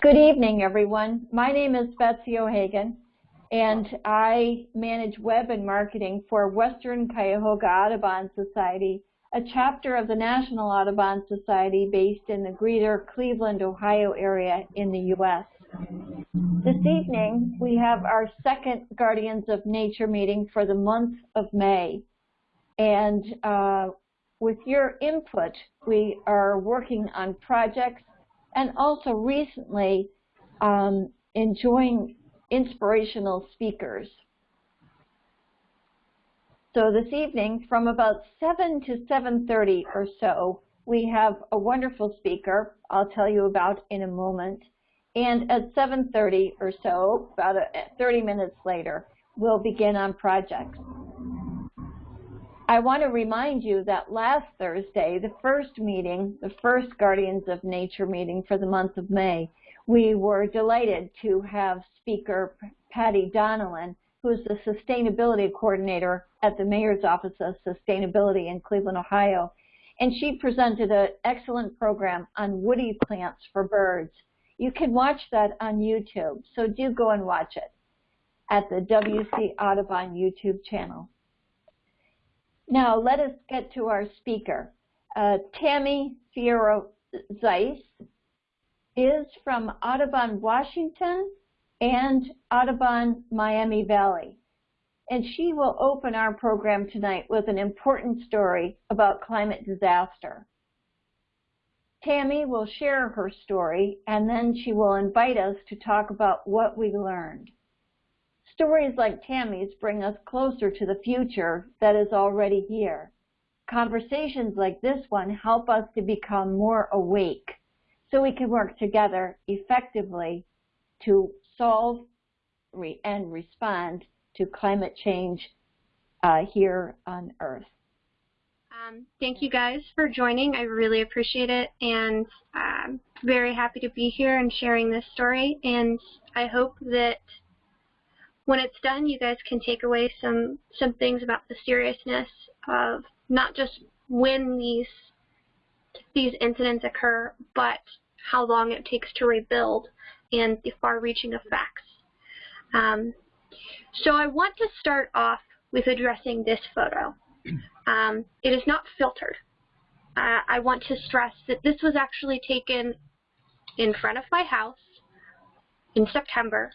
Good evening, everyone. My name is Betsy O'Hagan, and I manage web and marketing for Western Cuyahoga Audubon Society, a chapter of the National Audubon Society based in the greater Cleveland, Ohio area in the U.S. This evening, we have our second Guardians of Nature meeting for the month of May. And uh, with your input, we are working on projects and also recently um, enjoying inspirational speakers. So this evening, from about 7 to 7.30 or so, we have a wonderful speaker I'll tell you about in a moment. And at 7.30 or so, about 30 minutes later, we'll begin on projects. I want to remind you that last Thursday, the first meeting, the first Guardians of Nature meeting for the month of May, we were delighted to have speaker Patty Donnellan, who is the sustainability coordinator at the Mayor's Office of Sustainability in Cleveland, Ohio. And she presented an excellent program on woody plants for birds. You can watch that on YouTube, so do go and watch it at the WC Audubon YouTube channel. Now let us get to our speaker. Uh, Tammy Fierro Zeiss is from Audubon, Washington and Audubon, Miami Valley. And she will open our program tonight with an important story about climate disaster. Tammy will share her story and then she will invite us to talk about what we learned. Stories like Tammy's bring us closer to the future that is already here. Conversations like this one help us to become more awake so we can work together effectively to solve re and respond to climate change uh, here on Earth. Um, thank you guys for joining. I really appreciate it and I'm um, very happy to be here and sharing this story and I hope that when it's done, you guys can take away some some things about the seriousness of not just when these these incidents occur, but how long it takes to rebuild and the far-reaching effects. Um, so I want to start off with addressing this photo. Um, it is not filtered. Uh, I want to stress that this was actually taken in front of my house in September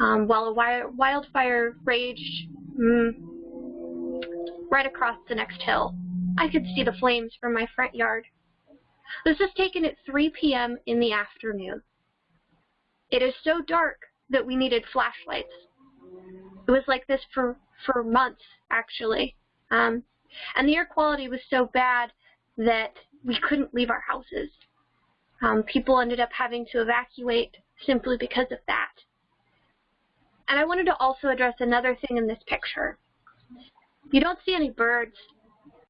um, while a wildfire raged mm, right across the next hill. I could see the flames from my front yard. This was taken at 3 p.m. in the afternoon. It is so dark that we needed flashlights. It was like this for, for months, actually. Um, and the air quality was so bad that we couldn't leave our houses. Um, people ended up having to evacuate simply because of that. And I wanted to also address another thing in this picture. You don't see any birds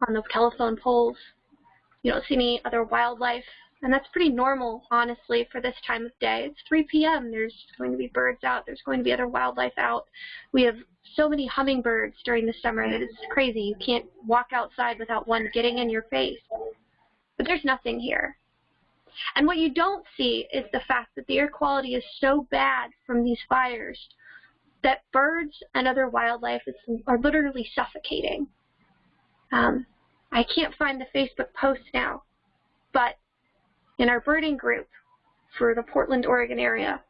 on the telephone poles. You don't see any other wildlife. And that's pretty normal, honestly, for this time of day. It's 3 p.m. There's going to be birds out. There's going to be other wildlife out. We have so many hummingbirds during the summer that it's crazy. You can't walk outside without one getting in your face. But there's nothing here. And what you don't see is the fact that the air quality is so bad from these fires that birds and other wildlife are literally suffocating. Um, I can't find the Facebook post now, but in our birding group for the Portland, Oregon area,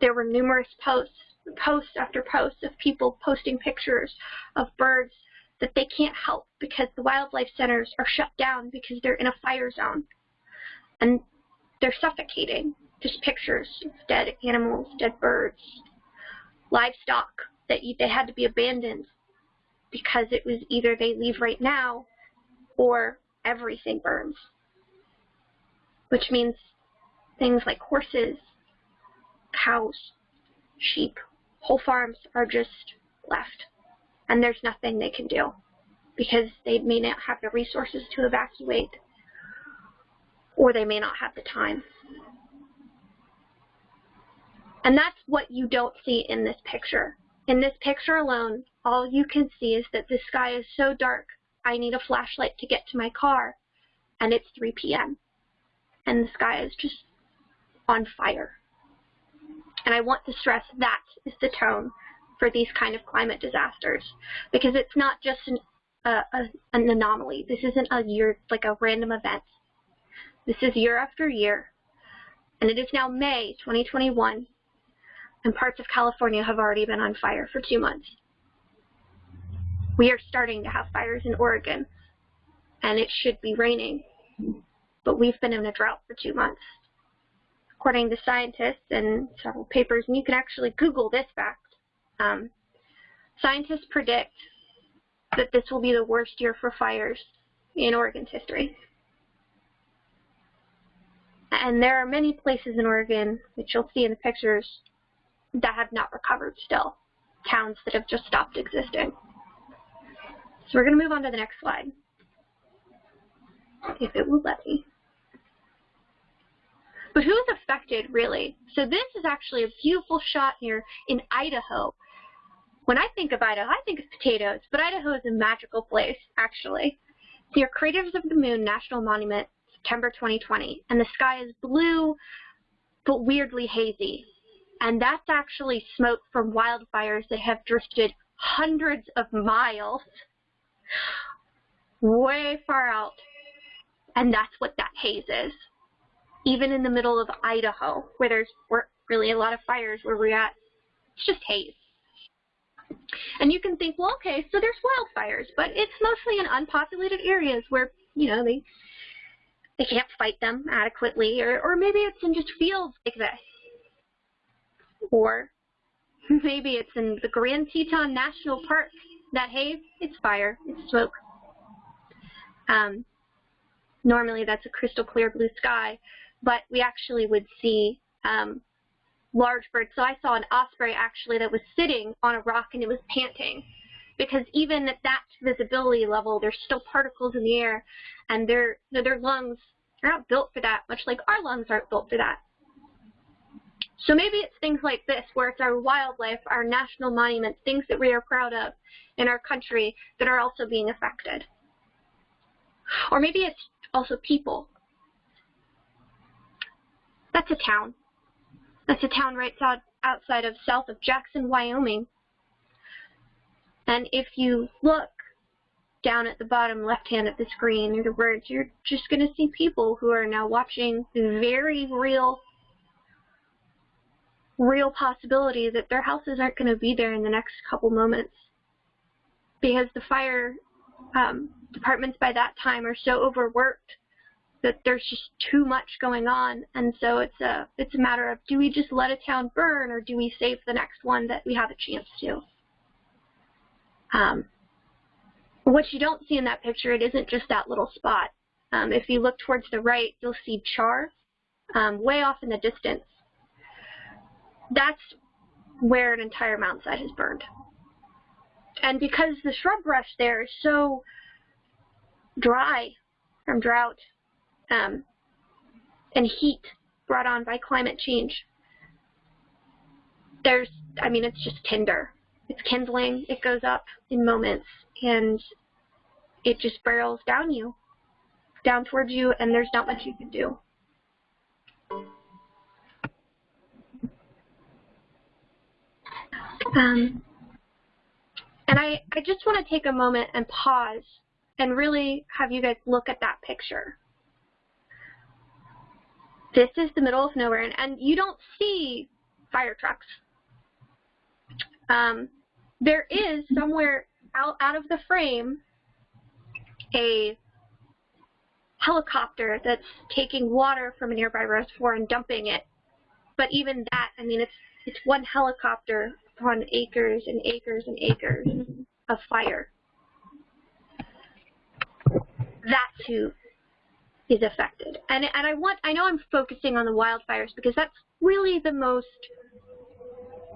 there were numerous posts, post after post of people posting pictures of birds that they can't help because the wildlife centers are shut down because they're in a fire zone. And they're suffocating. Just pictures of dead animals, dead birds, livestock that they had to be abandoned because it was either they leave right now or everything burns. Which means things like horses, cows, sheep, whole farms are just left. And there's nothing they can do because they may not have the resources to evacuate or they may not have the time. And that's what you don't see in this picture. In this picture alone, all you can see is that the sky is so dark, I need a flashlight to get to my car, and it's 3 p.m. And the sky is just on fire. And I want to stress that is the tone for these kind of climate disasters because it's not just an, uh, a, an anomaly. This isn't a year, like a random event. This is year after year. And it is now May 2021 and parts of California have already been on fire for two months. We are starting to have fires in Oregon and it should be raining, but we've been in a drought for two months according to scientists and several papers, and you can actually Google this fact. Um, scientists predict that this will be the worst year for fires in Oregon's history. And there are many places in Oregon, which you'll see in the pictures, that have not recovered still. Towns that have just stopped existing. So we're going to move on to the next slide. If it will let me. But who's affected, really? So this is actually a beautiful shot here in Idaho. When I think of Idaho, I think of potatoes, but Idaho is a magical place, actually. Your Craters of the Moon National Monument, September 2020, and the sky is blue, but weirdly hazy. And that's actually smoke from wildfires that have drifted hundreds of miles way far out. And that's what that haze is even in the middle of Idaho, where there's really a lot of fires where we're at, it's just haze. And you can think, well, okay, so there's wildfires, but it's mostly in unpopulated areas where, you know, they they can't fight them adequately, or, or maybe it's in just fields like this. Or maybe it's in the Grand Teton National Park. That haze, it's fire, it's smoke. Um, normally that's a crystal clear blue sky, but we actually would see um, large birds. So I saw an osprey actually that was sitting on a rock and it was panting because even at that visibility level, there's still particles in the air and their, their lungs are not built for that, much like our lungs aren't built for that. So maybe it's things like this, where it's our wildlife, our national monuments, things that we are proud of in our country that are also being affected. Or maybe it's also people. That's a town. That's a town right out, outside of south of Jackson, Wyoming. And if you look down at the bottom left hand of the screen near the words, you're just going to see people who are now watching very real, real possibility that their houses aren't going to be there in the next couple moments. Because the fire um, departments by that time are so overworked that there's just too much going on, and so it's a it's a matter of do we just let a town burn or do we save the next one that we have a chance to? Um, what you don't see in that picture, it isn't just that little spot. Um, if you look towards the right, you'll see char um, way off in the distance. That's where an entire mountainside has burned. And because the shrub brush there is so dry from drought um, and heat brought on by climate change. There's, I mean, it's just tinder. It's kindling. It goes up in moments, and it just barrels down you, down towards you, and there's not much you can do. Um, and I, I just want to take a moment and pause and really have you guys look at that picture this is the middle of nowhere, and, and you don't see fire trucks. Um, there is somewhere out, out of the frame a helicopter that's taking water from a nearby reservoir and dumping it. But even that, I mean, it's it's one helicopter on acres and acres and acres of fire. That's who is affected. And, and I want, I know I'm focusing on the wildfires because that's really the most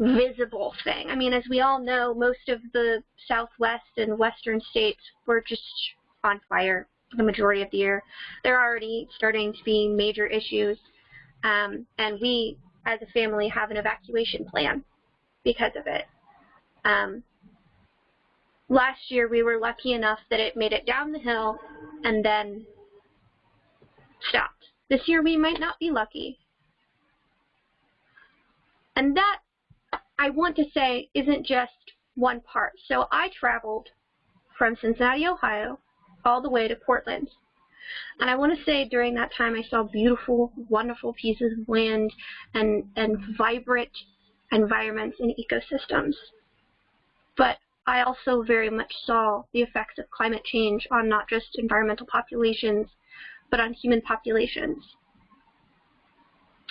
visible thing. I mean, as we all know, most of the southwest and western states were just on fire the majority of the year. They're already starting to be major issues. Um, and we, as a family, have an evacuation plan because of it. Um, last year, we were lucky enough that it made it down the hill and then stopped. This year we might not be lucky. And that, I want to say, isn't just one part. So I traveled from Cincinnati, Ohio, all the way to Portland. And I want to say during that time I saw beautiful, wonderful pieces of land and, and vibrant environments and ecosystems. But I also very much saw the effects of climate change on not just environmental populations, but on human populations.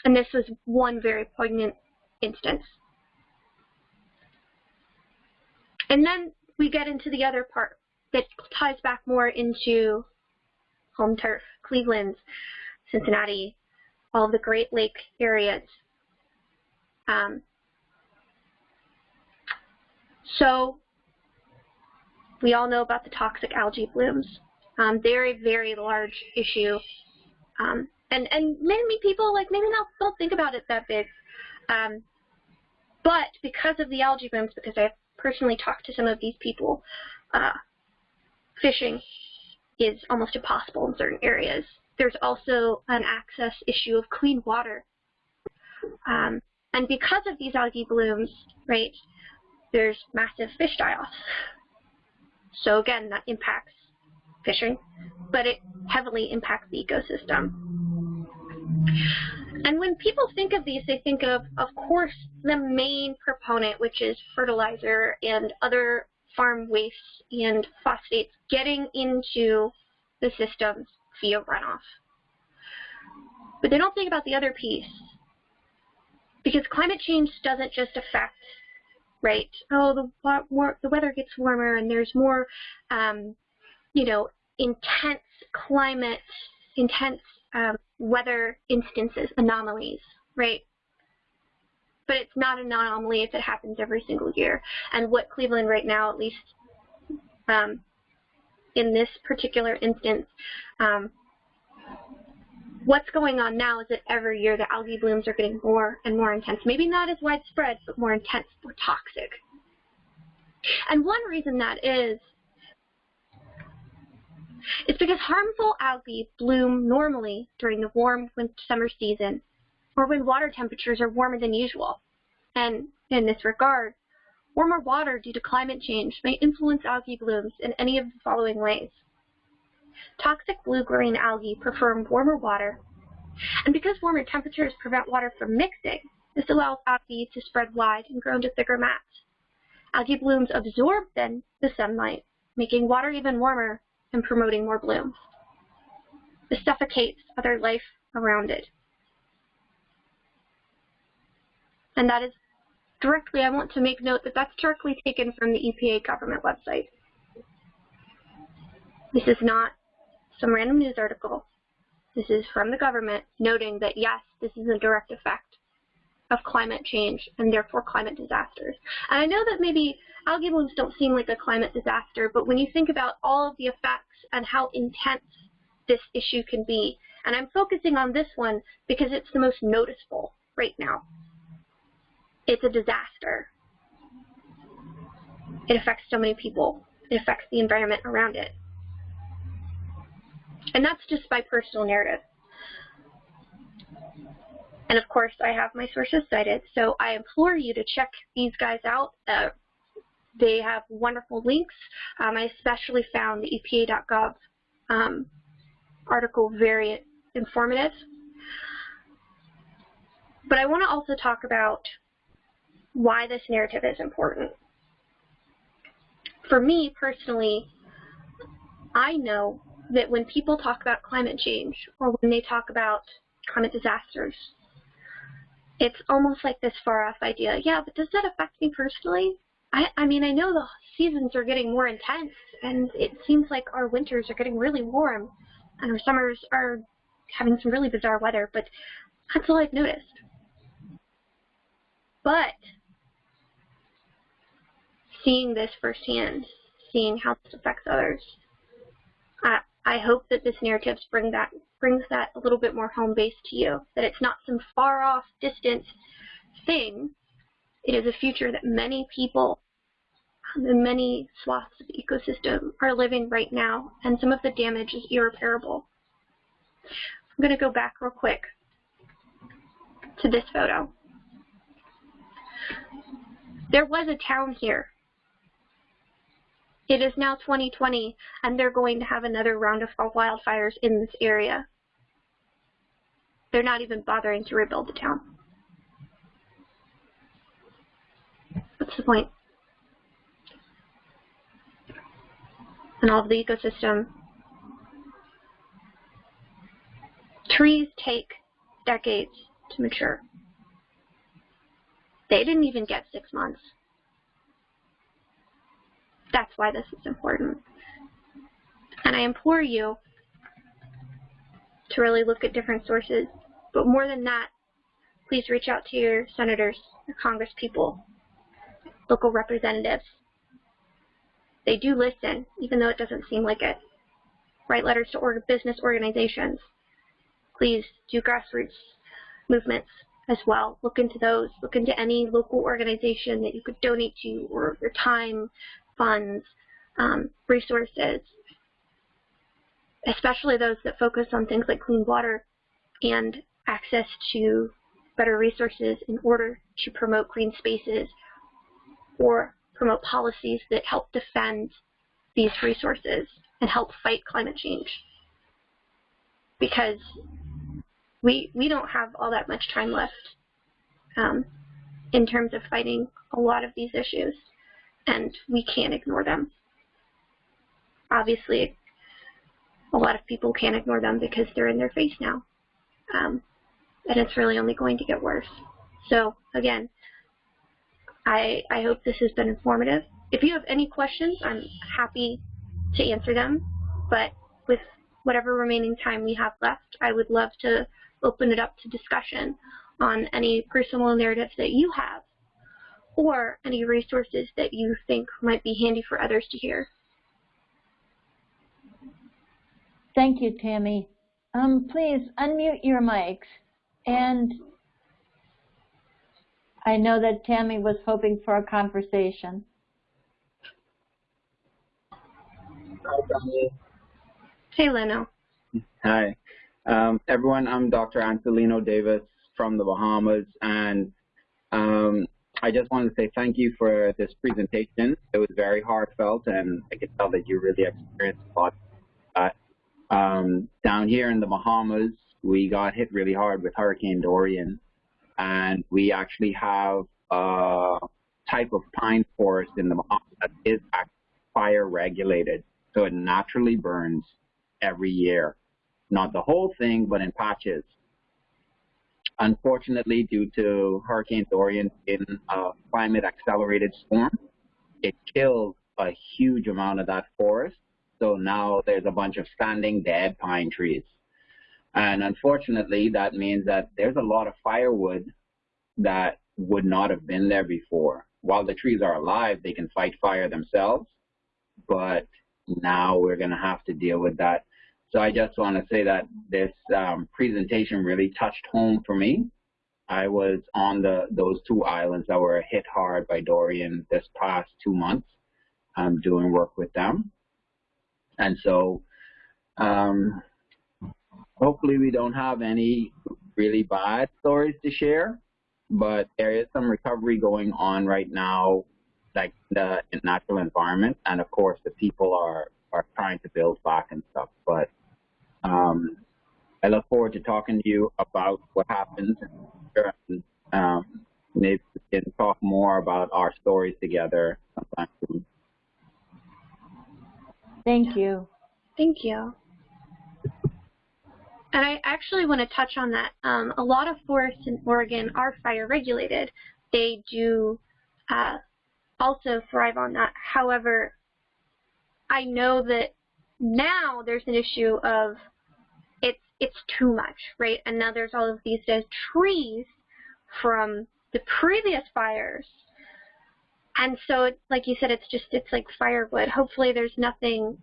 And this was one very poignant instance. And then we get into the other part that ties back more into home turf, Cleveland, Cincinnati, all the Great Lake areas. Um, so we all know about the toxic algae blooms. Um, they're a very large issue. Um, and, and many people, like, maybe not, don't think about it that big. Um, but because of the algae blooms, because I've personally talked to some of these people, uh, fishing is almost impossible in certain areas. There's also an access issue of clean water. Um, and because of these algae blooms, right, there's massive fish die-offs. So again, that impacts fishing, but it heavily impacts the ecosystem. And when people think of these, they think of, of course, the main proponent, which is fertilizer and other farm wastes and phosphates getting into the systems via runoff. But they don't think about the other piece. Because climate change doesn't just affect, right, oh, the, more, the weather gets warmer and there's more, um, you know, intense climate, intense um, weather instances, anomalies, right? but it's not an anomaly if it happens every single year. And what Cleveland right now, at least um, in this particular instance, um, what's going on now is that every year the algae blooms are getting more and more intense. Maybe not as widespread, but more intense, more toxic. And one reason that is, is because harmful algae bloom normally during the warm winter, summer season or when water temperatures are warmer than usual. And in this regard, warmer water due to climate change may influence algae blooms in any of the following ways. Toxic blue-green algae prefer warmer water, and because warmer temperatures prevent water from mixing, this allows algae to spread wide and grow into thicker mats. Algae blooms absorb then the sunlight, making water even warmer and promoting more blooms. This suffocates other life around it. And that is directly, I want to make note that that's directly taken from the EPA government website. This is not some random news article. This is from the government noting that yes, this is a direct effect of climate change and therefore climate disasters. And I know that maybe algae blooms don't seem like a climate disaster, but when you think about all of the effects and how intense this issue can be, and I'm focusing on this one because it's the most noticeable right now it's a disaster. It affects so many people. It affects the environment around it. And that's just my personal narrative. And of course, I have my sources cited, so I implore you to check these guys out. Uh, they have wonderful links. Um, I especially found the EPA.gov um, article very informative. But I want to also talk about why this narrative is important. For me personally, I know that when people talk about climate change or when they talk about climate disasters, it's almost like this far off idea. Yeah, but does that affect me personally? I, I mean, I know the seasons are getting more intense and it seems like our winters are getting really warm and our summers are having some really bizarre weather, but that's all I've noticed. But seeing this firsthand, seeing how this affects others. I, hope that this narrative bring that, brings that a little bit more home base to you, that it's not some far off, distant thing. It is a future that many people in many swaths of the ecosystem are living right now, and some of the damage is irreparable. I'm going to go back real quick to this photo. There was a town here. It is now 2020, and they're going to have another round of wildfires in this area. They're not even bothering to rebuild the town. What's the point? And all of the ecosystem. Trees take decades to mature. They didn't even get six months. That's why this is important. And I implore you to really look at different sources. But more than that, please reach out to your senators, your congresspeople, local representatives. They do listen, even though it doesn't seem like it. Write letters to business organizations. Please do grassroots movements as well. Look into those. Look into any local organization that you could donate to or your time, funds, um, resources, especially those that focus on things like clean water and access to better resources in order to promote green spaces or promote policies that help defend these resources and help fight climate change. Because we, we don't have all that much time left um, in terms of fighting a lot of these issues, and we can't ignore them. Obviously, a lot of people can't ignore them because they're in their face now. Um, and it's really only going to get worse. So again, I, I hope this has been informative. If you have any questions, I'm happy to answer them. But with whatever remaining time we have left, I would love to open it up to discussion on any personal narratives that you have or any resources that you think might be handy for others to hear. Thank you, Tammy. Um, please unmute your mics. And I know that Tammy was hoping for a conversation. Hi, Tammy. Hey, Leno. Hi. Um, everyone, I'm Dr. Ancilleno Davis from the Bahamas, and um, I just wanted to say thank you for this presentation. It was very heartfelt, and I could tell that you really experienced a lot. Uh, um, down here in the Bahamas, we got hit really hard with Hurricane Dorian, and we actually have a type of pine forest in the Bahamas that is fire regulated, so it naturally burns every year. Not the whole thing, but in patches. Unfortunately, due to Hurricane Dorian in a climate accelerated storm, it killed a huge amount of that forest. So now there's a bunch of standing dead pine trees. And unfortunately, that means that there's a lot of firewood that would not have been there before. While the trees are alive, they can fight fire themselves, but now we're going to have to deal with that. So I just want to say that this um, presentation really touched home for me. I was on the those two islands that were hit hard by Dorian this past two months. I'm doing work with them. And so um, hopefully we don't have any really bad stories to share, but there is some recovery going on right now, like the natural environment, and of course the people are are trying to build back and stuff. But um, I look forward to talking to you about what happens, and um, maybe we can talk more about our stories together sometime soon. Thank you. Thank you. And I actually want to touch on that. Um, a lot of forests in Oregon are fire regulated. They do uh, also thrive on that. However, I know that now there's an issue of it's too much, right? And now there's all of these dead trees from the previous fires. And so, like you said, it's just it's like firewood. Hopefully, there's nothing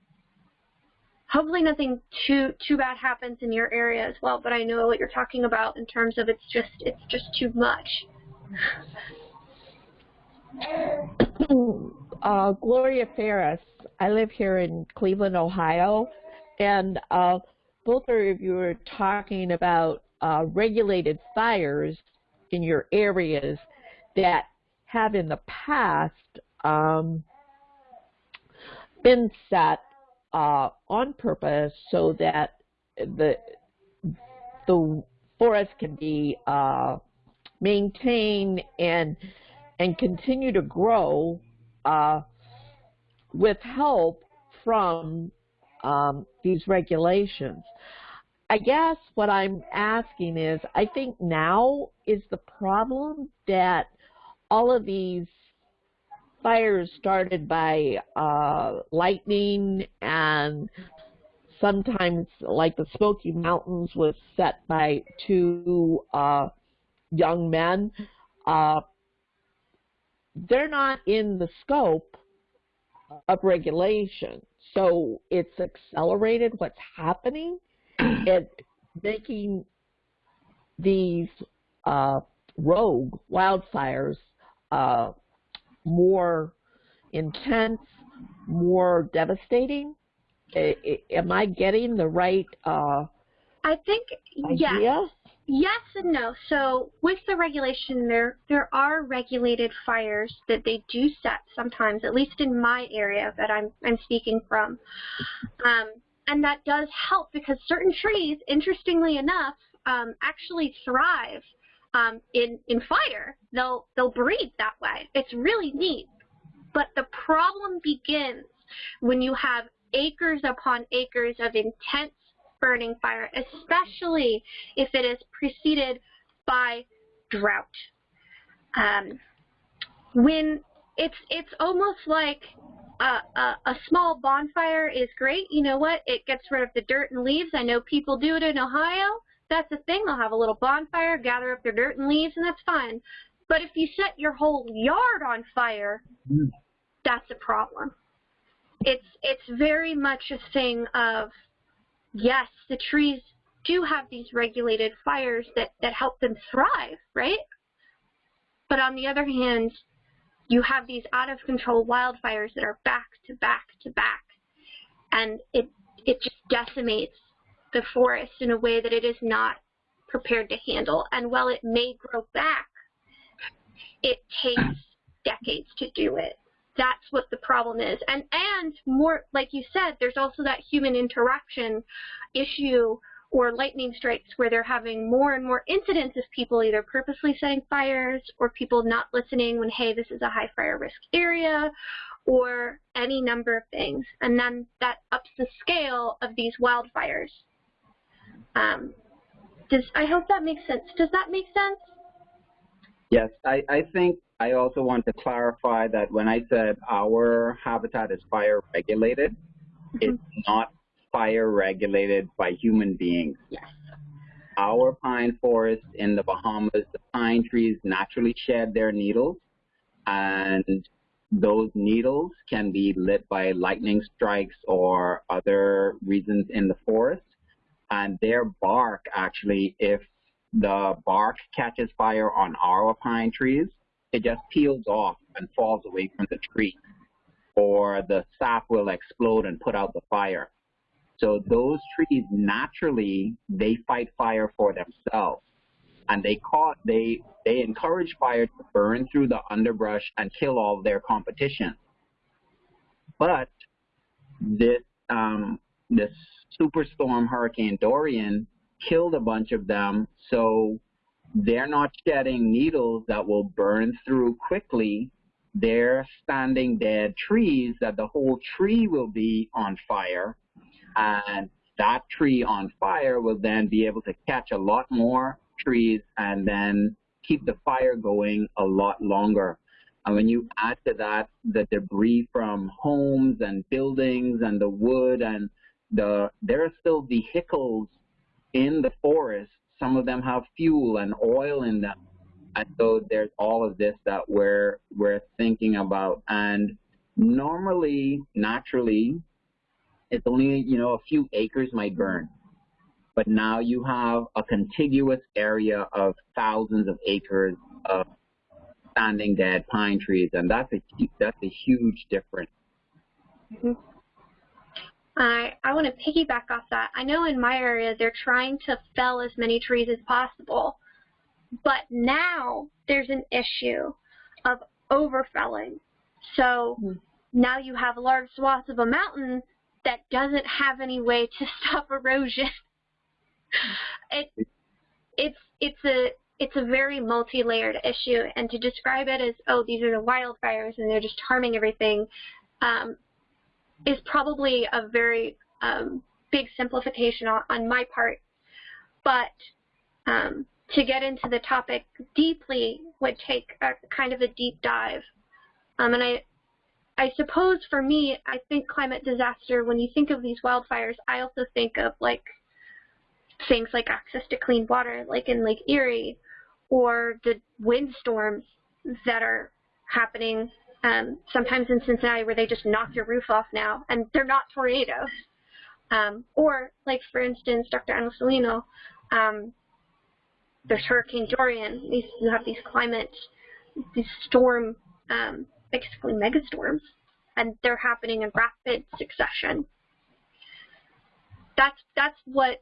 hopefully nothing too too bad happens in your area as well. But I know what you're talking about in terms of it's just it's just too much. uh, Gloria Ferris. I live here in Cleveland, Ohio, and uh, both of you are talking about uh, regulated fires in your areas that have in the past um, been set uh, on purpose so that the the forest can be uh, maintained and and continue to grow uh, with help from um, these regulations. I guess what I'm asking is, I think now is the problem that all of these fires started by uh, lightning and sometimes like the Smoky Mountains was set by two uh, young men. Uh, they're not in the scope of regulation. So it's accelerated what's happening and making these uh, rogue wildfires uh, more intense, more devastating? am I getting the right uh, I think idea? yes. Yes and no. So with the regulation, there there are regulated fires that they do set sometimes, at least in my area that I'm I'm speaking from, um, and that does help because certain trees, interestingly enough, um, actually thrive um, in in fire. They'll they'll breed that way. It's really neat. But the problem begins when you have acres upon acres of intense burning fire, especially if it is preceded by drought. Um, when it's it's almost like a, a, a, small bonfire is great. You know what? It gets rid of the dirt and leaves. I know people do it in Ohio that's the thing. They'll have a little bonfire, gather up their dirt and leaves, and that's fine. But if you set your whole yard on fire, mm. that's a problem. It's it's very much a thing of yes, the trees do have these regulated fires that, that help them thrive, right? But on the other hand, you have these out of control wildfires that are back to back to back. And it it just decimates the forest in a way that it is not prepared to handle. And while it may grow back, it takes decades to do it. That's what the problem is. And and more like you said, there's also that human interaction issue or lightning strikes where they're having more and more incidents of people either purposely setting fires or people not listening when, hey, this is a high fire risk area or any number of things. And then that ups the scale of these wildfires. Um, does I hope that makes sense. Does that make sense? Yes, I, I think I also want to clarify that when I said our habitat is fire regulated, mm-hmm. it's not fire regulated by human beings. Yes. Our pine forest in the Bahamas, the pine trees naturally shed their needles, and those needles can be lit by lightning strikes or other reasons in the forest and their bark actually, if the bark catches fire on our pine trees, it just peels off and falls away from the tree, or the sap will explode and put out the fire. So those trees naturally they fight fire for themselves, and they caught they they encourage fire to burn through the underbrush and kill all their competition. But this um, this superstorm Hurricane Dorian killed a bunch of them, so they're not shedding needles that will burn through quickly. They're standing dead trees that the whole tree will be on fire, and that tree on fire will then be able to catch a lot more trees and then keep the fire going a lot longer. And when you add to that the debris from homes and buildings and the wood and the there are still vehicles in the forest. Some of them have fuel and oil in them, and so there's all of this that we're we're thinking about. And normally, naturally, it's only you know a few acres might burn, but now you have a contiguous area of thousands of acres of standing dead pine trees, and that's a that's a huge difference. Mm -hmm. I, I want to piggyback off that. I know in my area they're trying to fell as many trees as possible, but now there's an issue of overfelling. So mm. now you have large swaths of a mountain that doesn't have any way to stop erosion. it, it's it's a it's a very multi-layered issue, and to describe it as oh these are the wildfires and they're just harming everything, um, is probably a very um, big simplification on, on, my part. But um, to get into the topic deeply would take a kind of a deep dive. Um, and I, I suppose for me, I think climate disaster, when you think of these wildfires, I also think of like things like access to clean water, like in Lake Erie, or the windstorms that are happening um, sometimes in Cincinnati where they just knock your roof off now, and they're not tornadoes. Um, or, like, for instance, Dr. Ana Salino, um, there's Hurricane Dorian. These, you have these climate, these storm, um, basically megastorms, and they're happening in rapid succession. That's, that's what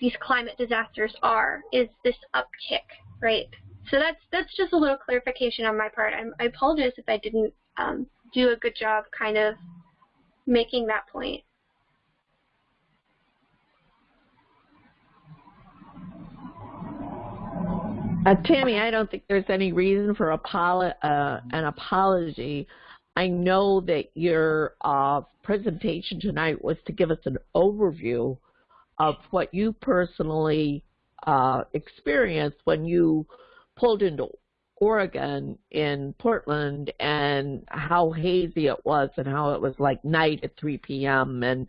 these climate disasters are, is this uptick, right? So that's that's just a little clarification on my part. I'm, i apologize if I didn't um, do a good job kind of making that point. Uh, Tammy, I don't think there's any reason for apolo uh, an apology. I know that your uh, presentation tonight was to give us an overview of what you personally uh, experienced when you pulled into Oregon in Portland and how hazy it was and how it was like night at 3 p.m. and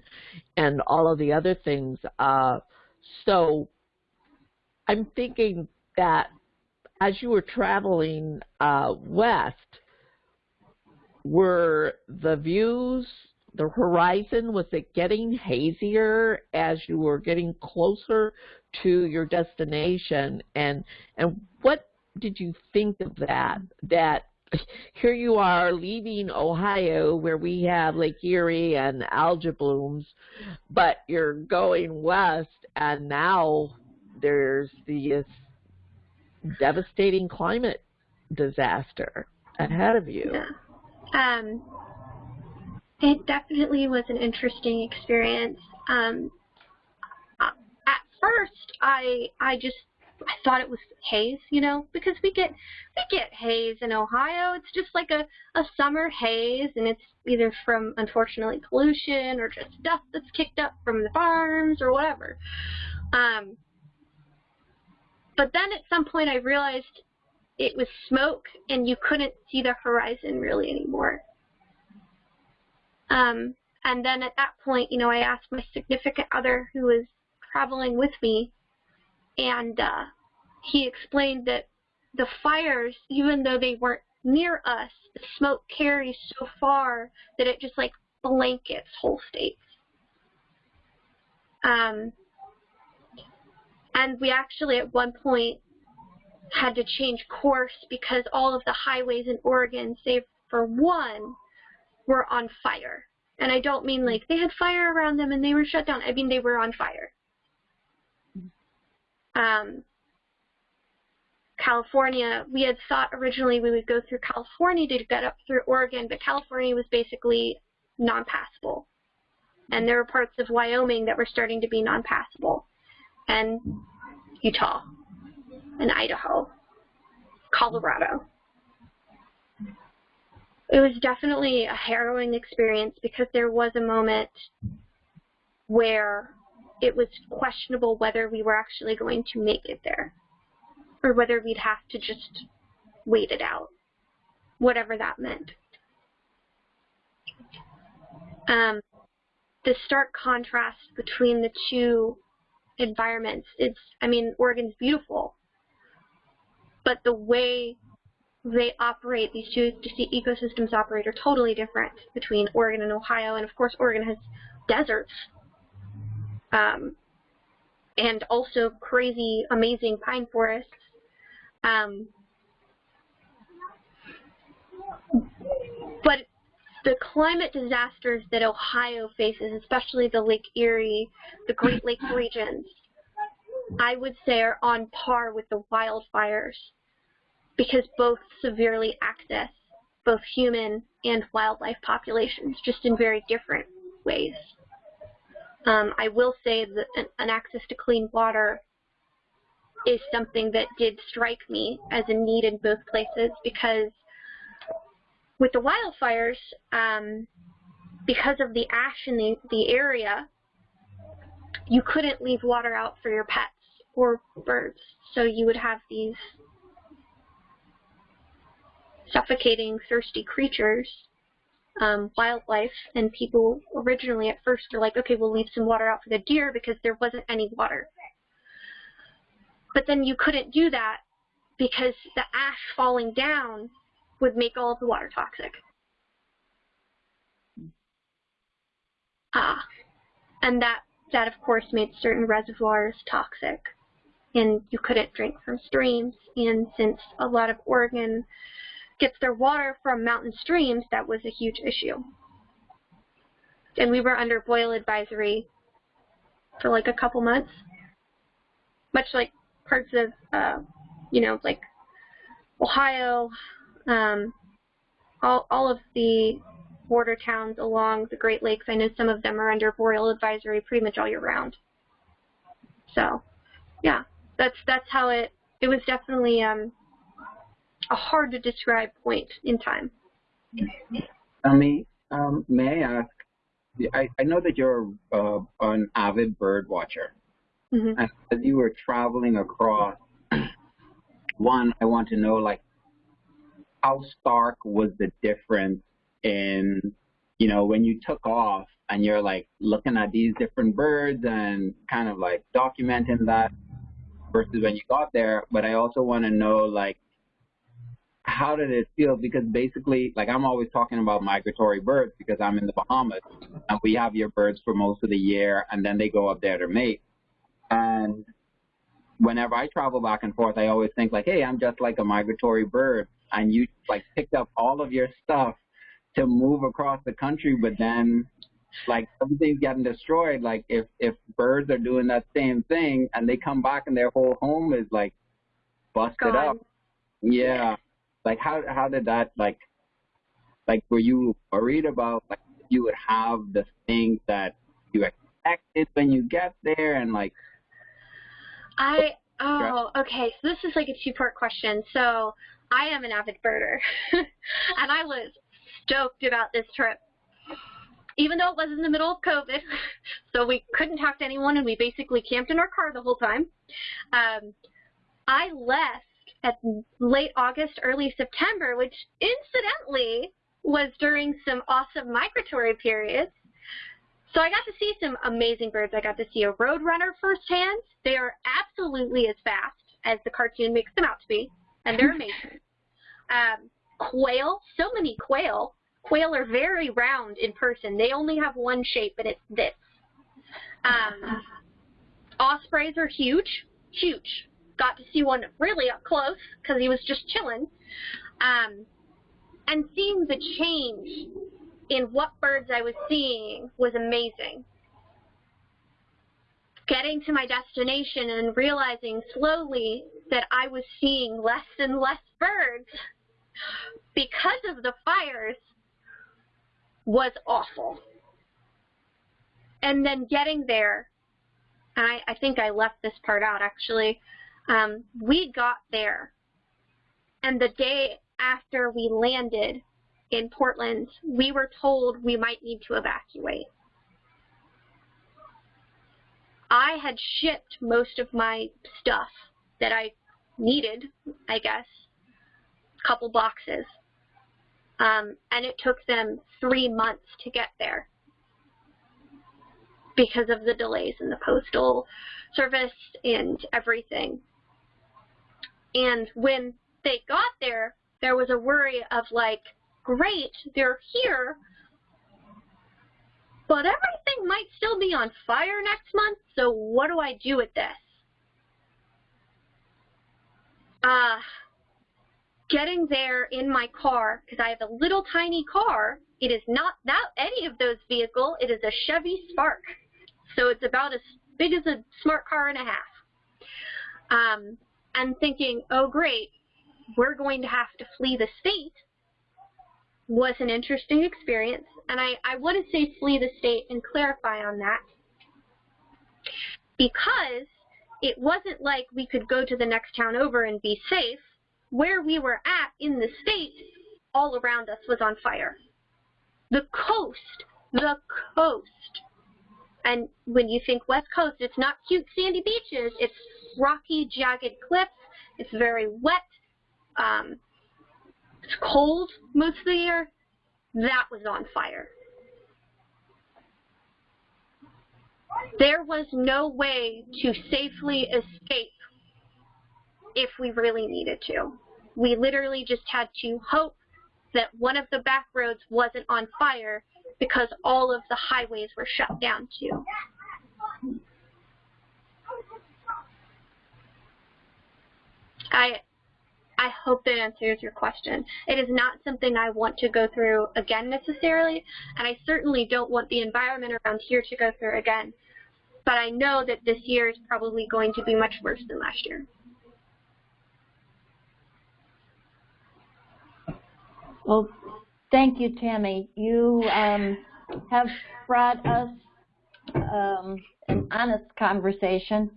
and all of the other things. Uh, so I'm thinking that as you were traveling uh, west, were the views, the horizon, was it getting hazier as you were getting closer to your destination? And and what did you think of that? That here you are leaving Ohio where we have Lake Erie and algae blooms, but you're going west and now there's this devastating climate disaster ahead of you. Yeah. Um, it definitely was an interesting experience. Um, at first, I I just I thought it was haze, you know, because we get we get haze in Ohio. It's just like a a summer haze, and it's either from unfortunately pollution or just dust that's kicked up from the farms or whatever. Um, but then at some point I realized it was smoke, and you couldn't see the horizon really anymore. Um, and then at that point, you know, I asked my significant other who was traveling with me and uh, he explained that the fires, even though they weren't near us, the smoke carries so far that it just like blankets whole states. Um, and we actually at one point had to change course because all of the highways in Oregon, save for one, were on fire. And I don't mean like they had fire around them and they were shut down. I mean they were on fire. Um, California, we had thought originally we would go through California to get up through Oregon, but California was basically non-passable. And there were parts of Wyoming that were starting to be non-passable. And Utah, and Idaho, Colorado. It was definitely a harrowing experience because there was a moment where it was questionable whether we were actually going to make it there or whether we'd have to just wait it out, whatever that meant. Um, the stark contrast between the two environments, it's, I mean, Oregon's beautiful, but the way they operate, these two ecosystems operate are totally different between Oregon and Ohio, and of course Oregon has deserts um, and also crazy, amazing pine forests. Um, but the climate disasters that Ohio faces, especially the Lake Erie, the Great Lakes regions, I would say are on par with the wildfires because both severely access both human and wildlife populations, just in very different ways. Um, I will say that an, an access to clean water is something that did strike me as a need in both places because with the wildfires, um, because of the ash in the, the area, you couldn't leave water out for your pets or birds. So you would have these suffocating, thirsty creatures, um, wildlife, and people originally at first are like, okay, we'll leave some water out for the deer because there wasn't any water. But then you couldn't do that because the ash falling down would make all of the water toxic. Ah, and that, that of course made certain reservoirs toxic and you couldn't drink from streams. And since a lot of Oregon gets their water from mountain streams, that was a huge issue. And we were under boil advisory for like a couple months, much like parts of, uh, you know, like Ohio, um, all, all of the border towns along the Great Lakes. I know some of them are under boil advisory pretty much all year round. So, yeah, that's that's how it. It was definitely um, a hard to describe point in time. Me, um, may I ask? I, I know that you're uh, an avid bird watcher. Mm-hmm. As you were traveling across, one, I want to know like how stark was the difference in, you know, when you took off and you're like looking at these different birds and kind of like documenting that versus when you got there. But I also want to know like how did it feel? Because basically, like I'm always talking about migratory birds because I'm in the Bahamas and we have your birds for most of the year and then they go up there to mate. And whenever I travel back and forth, I always think like, hey, I'm just like a migratory bird. And you like picked up all of your stuff to move across the country, but then like everything's getting destroyed. Like if if birds are doing that same thing and they come back and their whole home is like busted Gone. up. Yeah. Like how how did that like like were you worried about like you would have the things that you expected when you get there and like I oh okay. So this is like a two part question. So I am an avid birder, and I was stoked about this trip, even though it was in the middle of COVID, so we couldn't talk to anyone, and we basically camped in our car the whole time. Um, I left at late August, early September, which incidentally was during some awesome migratory periods. So I got to see some amazing birds. I got to see a roadrunner firsthand. They are absolutely as fast as the cartoon makes them out to be, and they're amazing. Um, quail, so many quail. Quail are very round in person. They only have one shape, and it's this. Um, ospreys are huge, huge. Got to see one really up close because he was just chilling. Um, and seeing the change in what birds I was seeing was amazing. Getting to my destination and realizing slowly that I was seeing less and less birds because of the fires was awful. And then getting there, and I, I think I left this part out actually, um, we got there, and the day after we landed in Portland, we were told we might need to evacuate. I had shipped most of my stuff that I needed, I guess, couple boxes. Um, and it took them three months to get there because of the delays in the postal service and everything. And when they got there, there was a worry of like, great, they're here, but everything might still be on fire next month, so what do I do with this? Uh, getting there in my car, because I have a little tiny car, it is not that any of those vehicle, it is a Chevy Spark. So it's about as big as a smart car and a half. Um, and thinking, oh great, we're going to have to flee the state was an interesting experience, and I, I want to say flee the state and clarify on that because it wasn't like we could go to the next town over and be safe. Where we were at in the state, all around us was on fire. The coast, the coast. And when you think West Coast, it's not cute sandy beaches, it's rocky, jagged cliffs, it's very wet, um, it's cold most of the year. That was on fire. There was no way to safely escape if we really needed to. We literally just had to hope that one of the back roads wasn't on fire because all of the highways were shut down too. I I hope that answers your question. It is not something I want to go through again necessarily, and I certainly don't want the environment around here to go through again. But I know that this year is probably going to be much worse than last year. Well, thank you, Tammy. You um, have brought us um, an honest conversation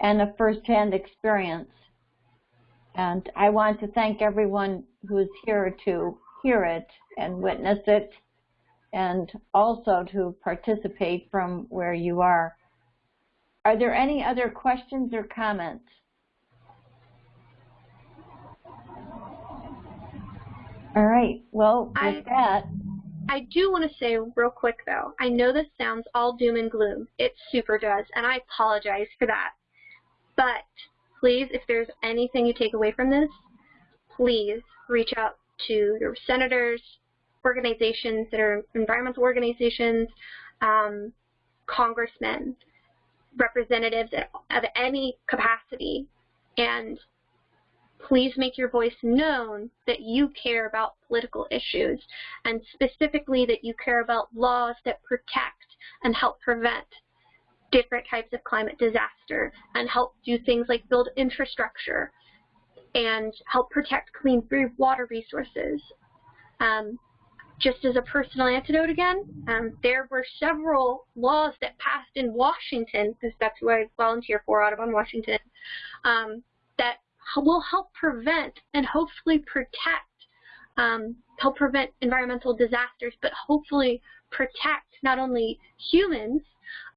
and a firsthand experience. And I want to thank everyone who's here to hear it and witness it and also to participate from where you are. Are there any other questions or comments? All right. Well, with I- that, I do want to say real quick though, I know this sounds all doom and gloom. It super does, and I apologize for that. But please, if there's anything you take away from this, please reach out to your senators, organizations that are environmental organizations, um, congressmen, representatives of any capacity, and please make your voice known that you care about political issues and specifically that you care about laws that protect and help prevent different types of climate disaster and help do things like build infrastructure and help protect clean water resources. Um, just as a personal antidote again, um, there were several laws that passed in Washington, because that's who I volunteer for, Audubon, Washington, um, that will help prevent and hopefully protect, um, help prevent environmental disasters, but hopefully protect not only humans,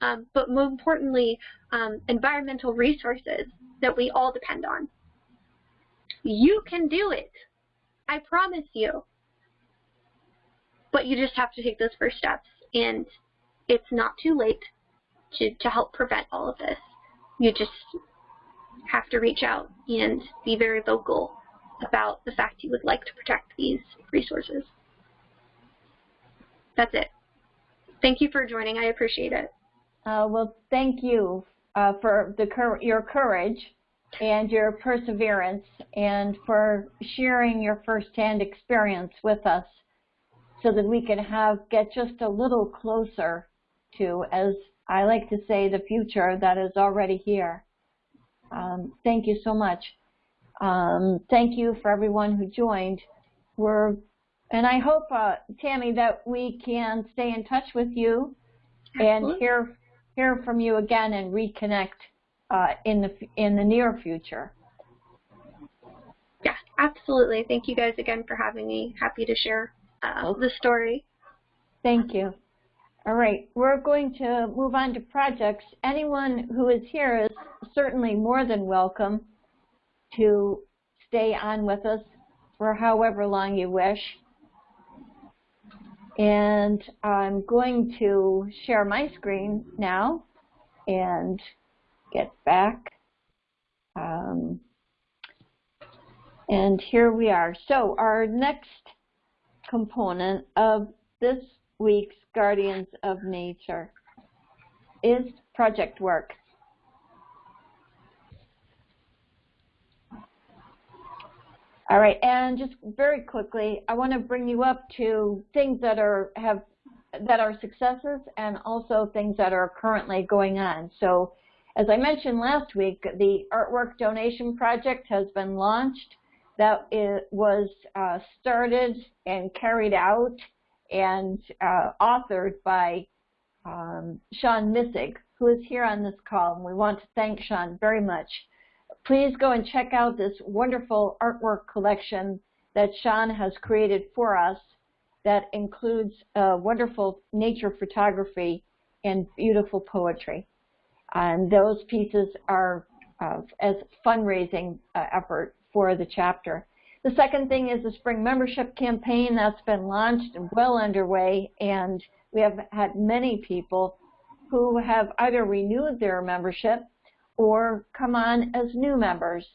um, but more importantly, um, environmental resources that we all depend on. You can do it. I promise you. But you just have to take those first steps, and it's not too late to, to help prevent all of this. You just have to reach out and be very vocal about the fact you would like to protect these resources. That's it. Thank you for joining. I appreciate it. uh, well, thank you uh, for the your courage and your perseverance and for sharing your firsthand experience with us so that we can have get just a little closer to, as I like to say, the future that is already here. Um, thank you so much. Um, thank you for everyone who joined. We're, and I hope, uh, Tammy, that we can stay in touch with you and hear hear from you again and reconnect uh, in the in the near future. Yeah, absolutely. Thank you guys again for having me. Happy to share uh, Okay. the story. Thank you. All right, we're going to move on to projects. Anyone who is here is certainly more than welcome to stay on with us for however long you wish. And I'm going to share my screen now and get back. Um, and here we are. So our next component of this week's Guardians of Nature is project work. All right, and just very quickly, I want to bring you up to things that are have that are successes and also things that are currently going on. So, as I mentioned last week, the artwork donation project has been launched. that it was uh, started and carried out and uh, authored by um, Sean Missig, who is here on this call, and we want to thank Sean very much. Please go and check out this wonderful artwork collection that Sean has created for us that includes uh, wonderful nature photography and beautiful poetry. And those pieces are uh, as fundraising uh, effort for the chapter. The second thing is the spring membership campaign that's been launched and well underway, and we have had many people who have either renewed their membership or come on as new members.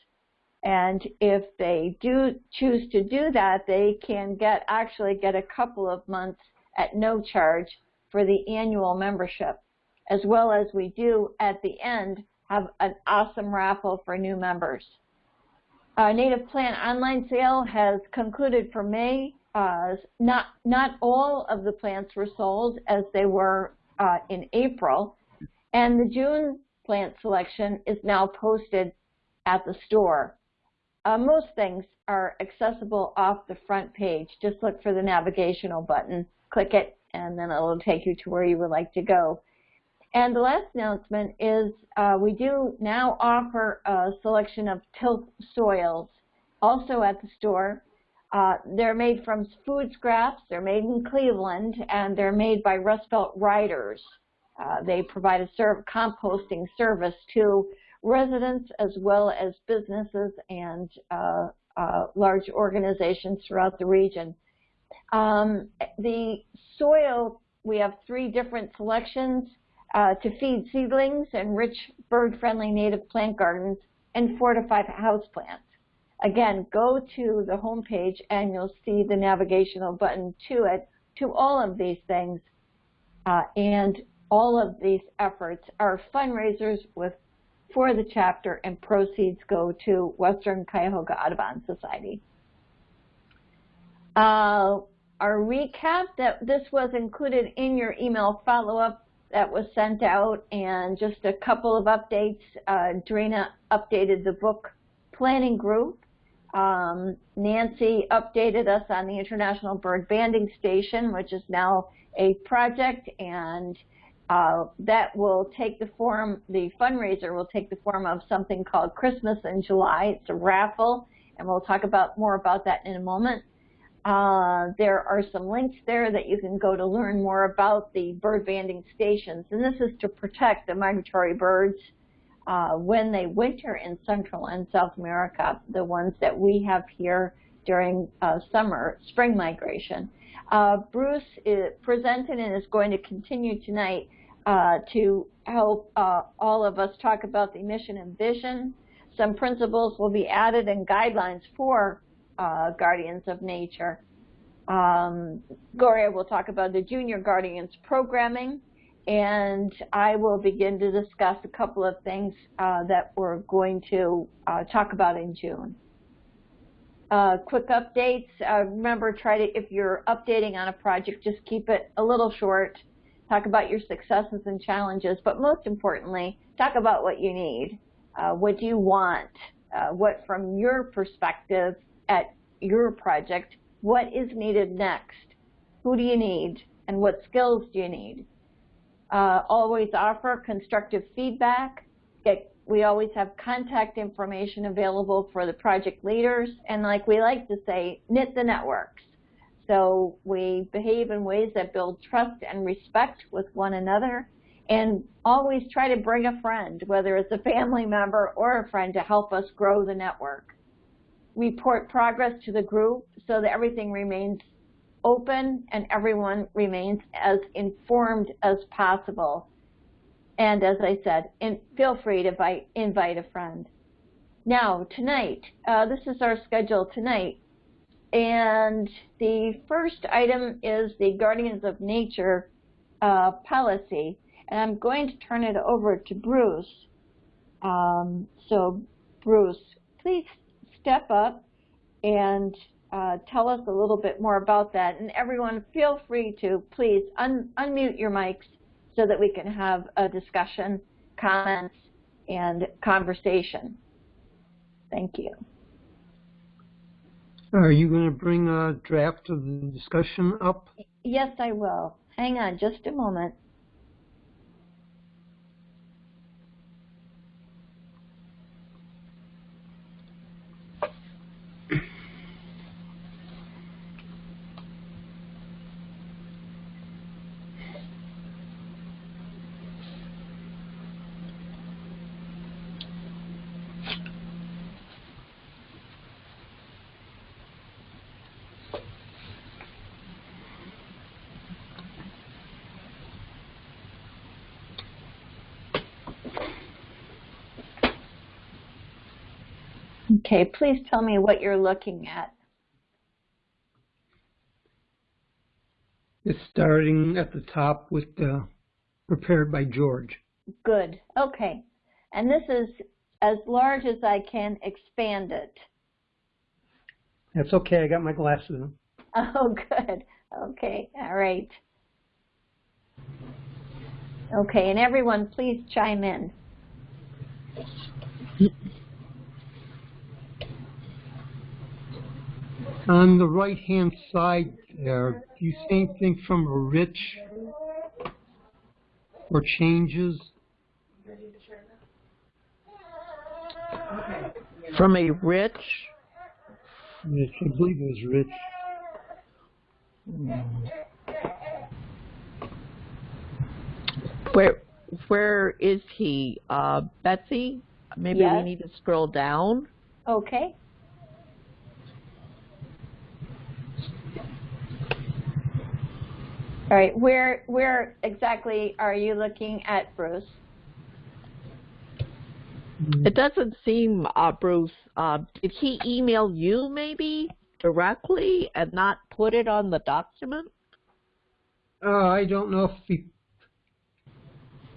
And if they do choose to do that, they can get actually get a couple of months at no charge for the annual membership, as well as we do at the end have an awesome raffle for new members. Our native plant online sale has concluded for May. Uh, not not all of the plants were sold as they were uh, in April, and the June plant selection is now posted at the store. Uh, most things are accessible off the front page. Just look for the navigational button, click it, and then it'll take you to where you would like to go. And the last announcement is uh, we do now offer a selection of tilth soils also at the store. Uh, they're made from food scraps, they're made in Cleveland, and they're made by Rust Belt Riders. Uh, they provide a serv composting service to residents as well as businesses and uh, uh, large organizations throughout the region. Um, the soil, we have three different selections uh, to feed seedlings and rich bird-friendly native plant gardens and fortify houseplants. Again, go to the home page and you'll see the navigational button to it to all of these things. Uh, and all of these efforts are fundraisers with for the chapter and proceeds go to Western Cuyahoga Audubon Society. Uh, our recap that this was included in your email follow-up that was sent out and just a couple of updates. Uh, Drina updated the book planning group. Um, Nancy updated us on the International Bird Banding Station, which is now a project and uh, that will take the form, the fundraiser will take the form of something called Christmas in July. It's a raffle, and we'll talk about more about that in a moment. Uh, there are some links there that you can go to learn more about the bird banding stations, and this is to protect the migratory birds uh, when they winter in Central and South America, the ones that we have here during uh, summer, spring migration. Uh, Bruce is presented and is going to continue tonight uh, to help uh, all of us talk about the mission and vision. Some principles will be added and guidelines for uh, Guardians of Nature. Um, Gloria will talk about the Junior Guardians programming, and I will begin to discuss a couple of things uh, that we're going to uh, talk about in June. Uh, quick updates. Uh, remember, try to, if you're updating on a project, just keep it a little short talk about your successes and challenges, but most importantly, talk about what you need. Uh, what do you want? Uh, what, from your perspective at your project, what is needed next? Who do you need? And what skills do you need? Uh, always offer constructive feedback. Get, we always have contact information available for the project leaders. And like we like to say, knit the networks. So we behave in ways that build trust and respect with one another and always try to bring a friend, whether it's a family member or a friend to help us grow the network. Report progress to the group so that everything remains open and everyone remains as informed as possible. And as I said, feel free to invite, invite a friend. Now, tonight, uh, this is our schedule tonight. And the first item is the Guardians of Nature uh, policy. And I'm going to turn it over to Bruce. Um, so, Bruce, please step up and uh, tell us a little bit more about that. And everyone, feel free to please un unmute your mics so that we can have a discussion, comments, and conversation. Thank you. Are you going to bring a draft of the discussion up? Yes, I will. Hang on just a moment. Okay, please tell me what you're looking at. It's starting at the top with the prepared by George. Good. Okay. And this is as large as I can expand it. That's okay. I got my glasses on. Oh, good. Okay. All right. Okay. And everyone, please chime in. On the right-hand side there, do you see anything from a rich or changes? From a rich, Rich, I believe it was rich. where where is he? Uh, Betsy, maybe Yes. we need to scroll down. Okay. All right. Where where exactly are you looking at, Bruce? It doesn't seem, uh, Bruce, uh, did he email you maybe directly and not put it on the document? Uh, I don't know if he,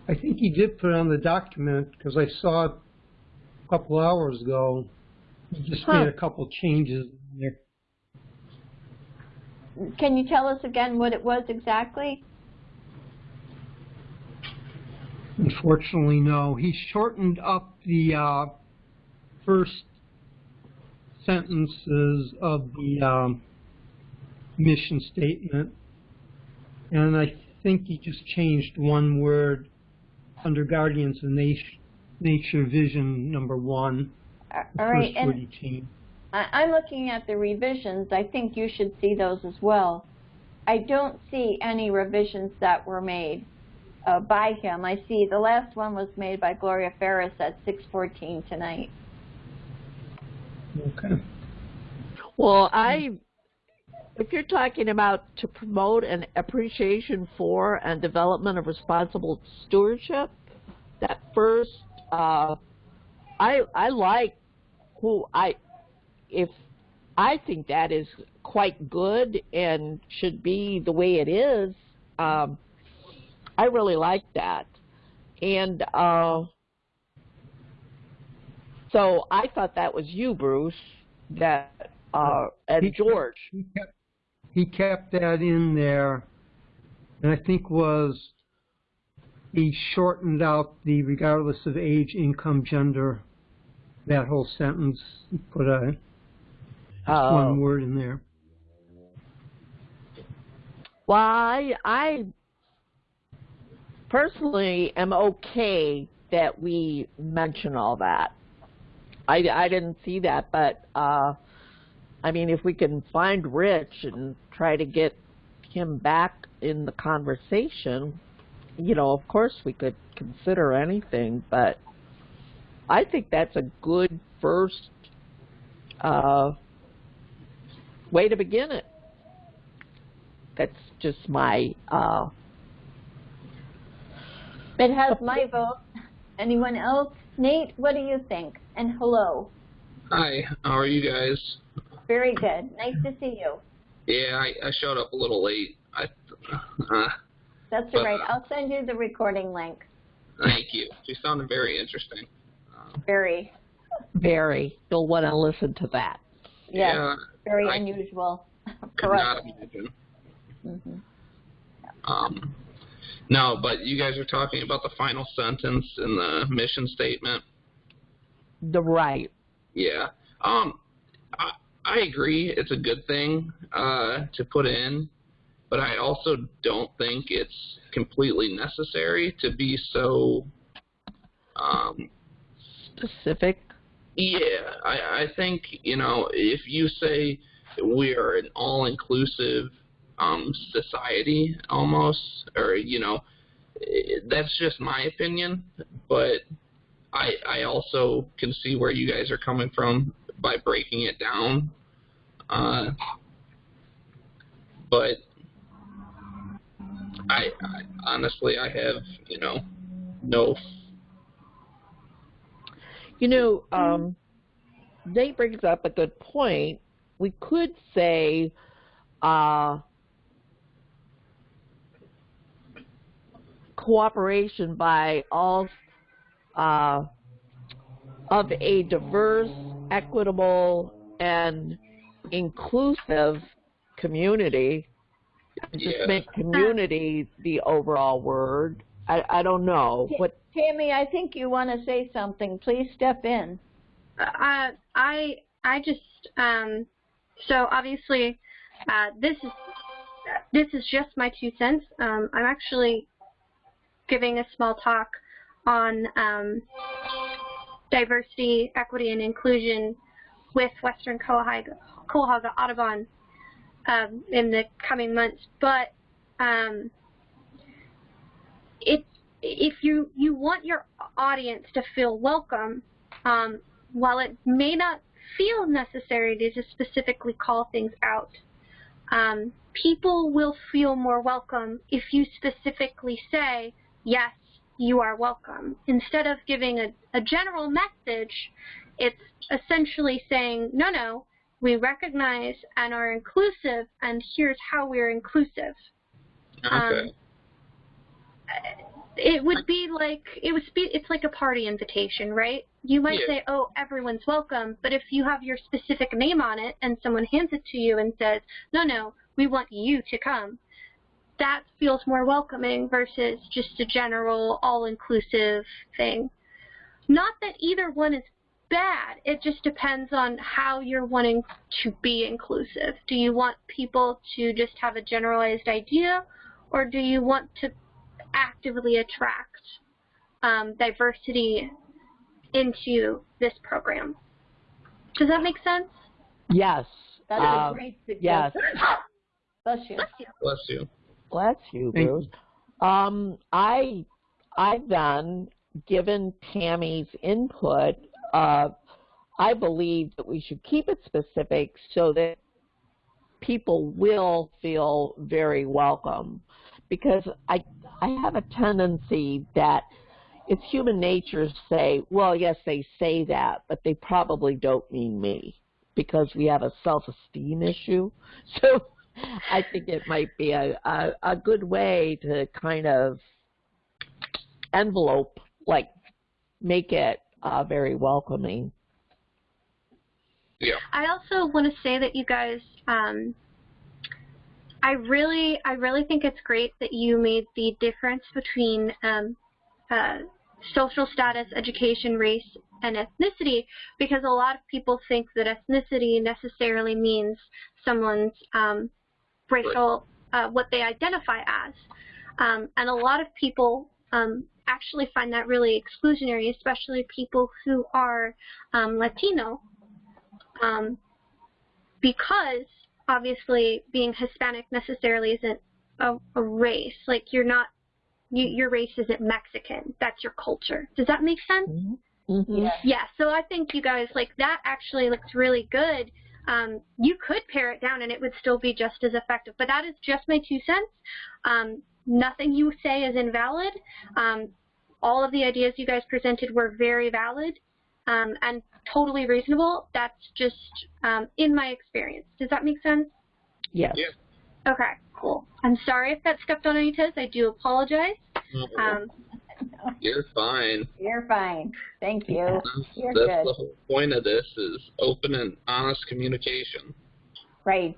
I think he did put it on the document because I saw it a couple hours ago. He just Huh. made a couple changes in there. Can you tell us again what it was exactly? Unfortunately, no. He shortened up the uh, first sentences of the um, mission statement, and I think he just changed one word under Guardians of Nat- Nature Vision number one. All right. And. I- I'm looking at the revisions. I think you should see those as well. I don't see any revisions that were made uh, by him. I see the last one was made by Gloria Ferris at 6:14 tonight. Okay. Well, I, if you're talking about to promote an appreciation for and development of responsible stewardship, that first, uh, I I like who I, if I think that is quite good and should be the way it is. Um, I really like that, and uh, so I thought that was you, Bruce. That uh, and He- George. He kept, he kept that in there, and I think was he shortened out the regardless of age, income, gender, that whole sentence. He put a just Oh. one word in there. Well, I, I personally am okay that we mention all that. I, I didn't see that, but uh, I mean, if we can find Rich and try to get him back in the conversation, you know, of course we could consider anything, but I think that's a good first uh, way to begin it. That's just my uh, It has my vote. Anyone else? Nate, what do you think? And hello. Hi, how are you guys? Very good. Nice to see you. Yeah, I, I showed up a little late. I, uh, That's all right. I'll send you the recording link. thank you. She sounded very interesting. Uh, Very, very. You'll want to listen to that. yes, Yeah, very I unusual could for us. not imagine. hmm Um, no, but you guys are talking about the final sentence in the mission statement. The right. Yeah. Um, I, I agree. It's a good thing uh, to put in, but I also don't think it's completely necessary to be so. Um, Specific. Yeah, I, I think you know if you say we are an all-inclusive um, society almost, or you know, that's just my opinion. But I I also can see where you guys are coming from by breaking it down. Uh, but I, I honestly I have you know no You know, um, Nate brings up a good point. We could say, uh, cooperation by all uh, of a diverse, equitable, and inclusive community. Just Yeah. make community the overall word. I, I don't know what. Tammy, I think you want to say something. Please step in. Uh, I I just um, so obviously uh, this is this is just my two cents. Um, I'm actually giving a small talk on um, diversity, equity, and inclusion with Western Cuyahoga, Audubon um, in the coming months. But um, it, if you you want your audience to feel welcome, um, while it may not feel necessary to just specifically call things out, um, people will feel more welcome if you specifically say, yes, you are welcome. Instead of giving a, a general message, it's essentially saying, no, no, we recognize and are inclusive, and here's how we're inclusive. okay. Um, it would be like it would be it's like a party invitation, right? You might Yeah. say, "Oh, everyone's welcome," but if you have your specific name on it and someone hands it to you and says, "No, no, we want you to come," that feels more welcoming versus just a general all-inclusive thing. Not that either one is bad. It just depends on how you're wanting to be inclusive. Do you want people to just have a generalized idea, or do you want to actively attract um, diversity into this program? Does that make sense? Yes. That's um, a great yes. suggestion. Bless you. Bless you. Bless you, Thank Bruce. Um, I I've then given Tammy's input. Uh, I believe that we should keep it specific so that people will feel very welcome, because I I have a tendency that it's human nature to say, well, yes, they say that, but they probably don't mean me because we have a self-esteem issue. So I think it might be a, a, a good way to kind of envelope, like make it uh, very welcoming. Yeah. I also want to say that you guys, um, I really, I really think it's great that you made the difference between um, uh, social status, education, race, and ethnicity, because a lot of people think that ethnicity necessarily means someone's um, racial, uh, what they identify as, um, and a lot of people um, actually find that really exclusionary, especially people who are um, Latino um, because obviously being Hispanic necessarily isn't a, a race. Like you're not, you, your race isn't Mexican. That's your culture. Does that make sense? Mm-hmm. Yeah. So I think you guys like that actually looks really good. Um, you could pare it down and it would still be just as effective. But that is just my two cents. Um, nothing you say is invalid. Um, all of the ideas you guys presented were very valid um, and totally reasonable. That's just um, in my experience. Does that make sense? Yes. Yeah. Okay, cool. I'm sorry if that stepped on any toes. I do apologize. Um, You're fine. You're fine. Thank you. That's, You're that's good. the whole point of this is open and honest communication. Right.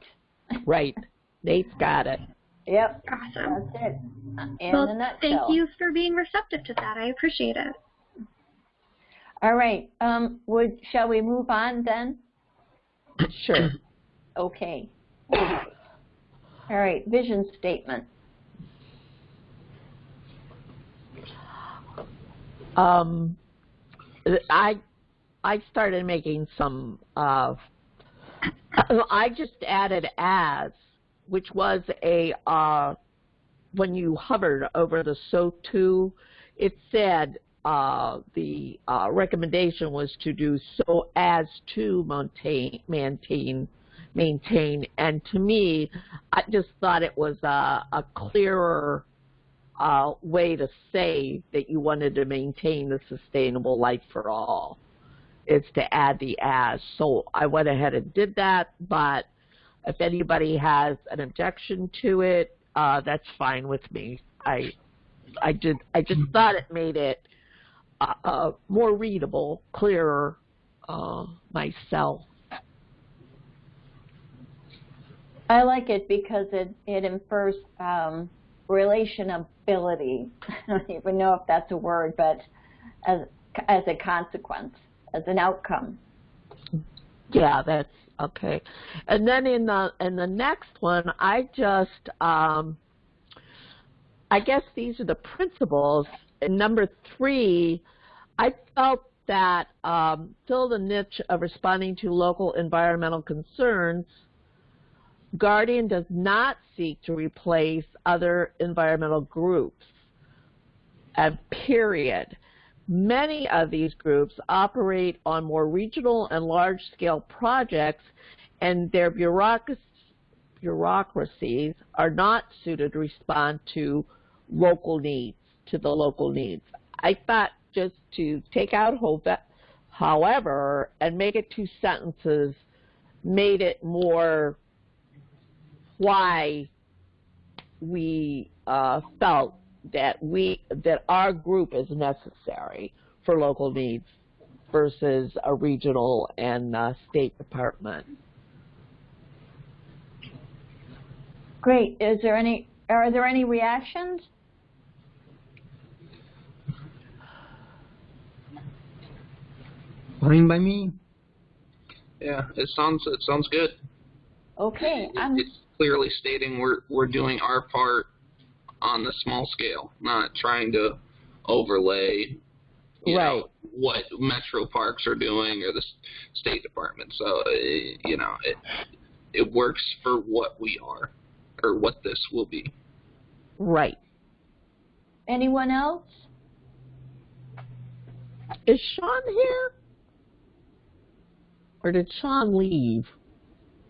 Right. Nate's got it. Yep. awesome. That's it. In well, thank you for being receptive to that. I appreciate it. All right. Um, would shall we move on then? Sure. Okay. All right, vision statement. Um, I I started making some. Uh, I just added as, which was a uh, when you hovered over the SO2, it said uh, the uh, recommendation was to do so as to maintain maintain maintain, and to me, I just thought it was a, a clearer uh, way to say that you wanted to maintain the sustainable life for all is to add the as. So I went ahead and did that, but if anybody has an objection to it, uh, that's fine with me. I, I did, I just thought it made it uh, more readable, clearer uh, myself. I like it because it, it infers um, relationability. I don't even know if that's a word, but as, as a consequence, as an outcome. Yeah, that's okay. And then in the in the next one, I just um, I guess these are the principles. Number three, I felt that um, fill the niche of responding to local environmental concerns. Guardian does not seek to replace other environmental groups. And period. Many of these groups operate on more regional and large-scale projects, and their bureaucracies are not suited to respond to local needs, to the local needs. I thought just to take out however, and make it two sentences, made it more why we uh, felt that we that our group is necessary for local needs versus a regional and uh, state department. Great. Is there any are there any reactions? Fine by me. Yeah, it sounds it sounds good. Okay, It- I'm It's clearly stating we're we're doing our part on the small scale, not trying to overlay, you Right. know, what metro parks are doing or the State Department. So uh, you know, it it works for what we are or what this will be. Right. anyone else? Is Sean here? Or did Sean leave?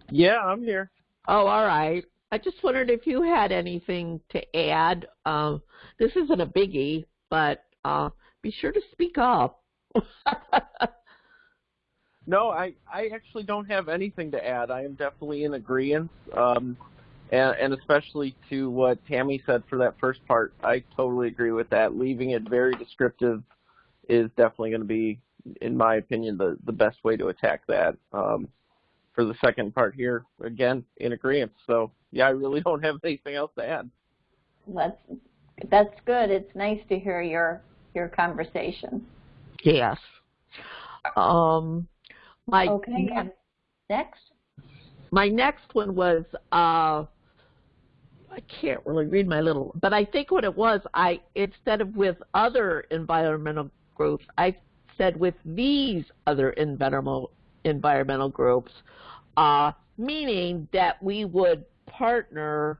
Yeah, I'm here. Oh, all right. I just wondered if you had anything to add. Um, this isn't a biggie, but uh, be sure to speak up. No, I I actually don't have anything to add. I am definitely in agreement, um, and, and especially to what Tammy said for that first part. I totally agree with that. Leaving it very descriptive is definitely going to be, in my opinion, the the best way to attack that. Um, for the second part here, again, in agreement. So yeah, I really don't have anything else to add. That's that's good. It's nice to hear your your conversation. yes. Um, my Okay. and Next. my next one was uh I can't really read my little but I think what it was I instead of with other environmental groups I with these other environmental environmental groups uh meaning that we would partner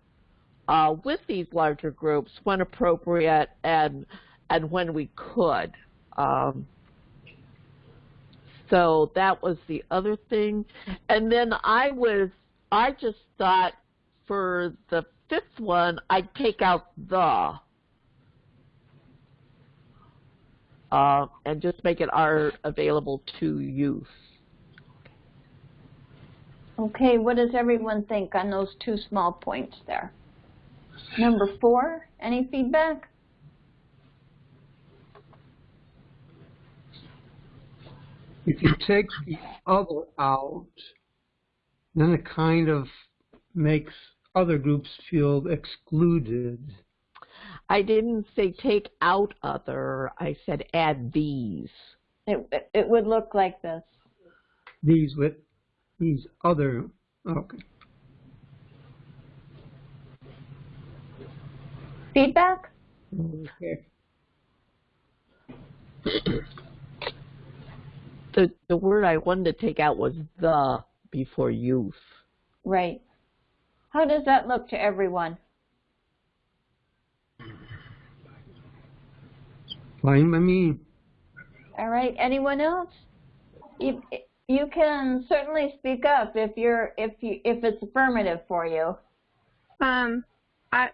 uh with these larger groups when appropriate and and when we could um so that was the other thing. And then I was, I just thought for the fifth one, I'd take out the. Uh, and just make it are available to use. Okay, what does everyone think on those two small points there? Number four, any feedback? If you take the other out, then it kind of makes other groups feel excluded. I didn't say take out other, I said add these. It, it would look like this. These with these other, oh, okay. Feedback? Okay. The the word I wanted to take out was the before youth. Right. How does that look to everyone? Fine by me. All right. Anyone else? You, you can certainly speak up if you're if you if it's affirmative for you. Um, I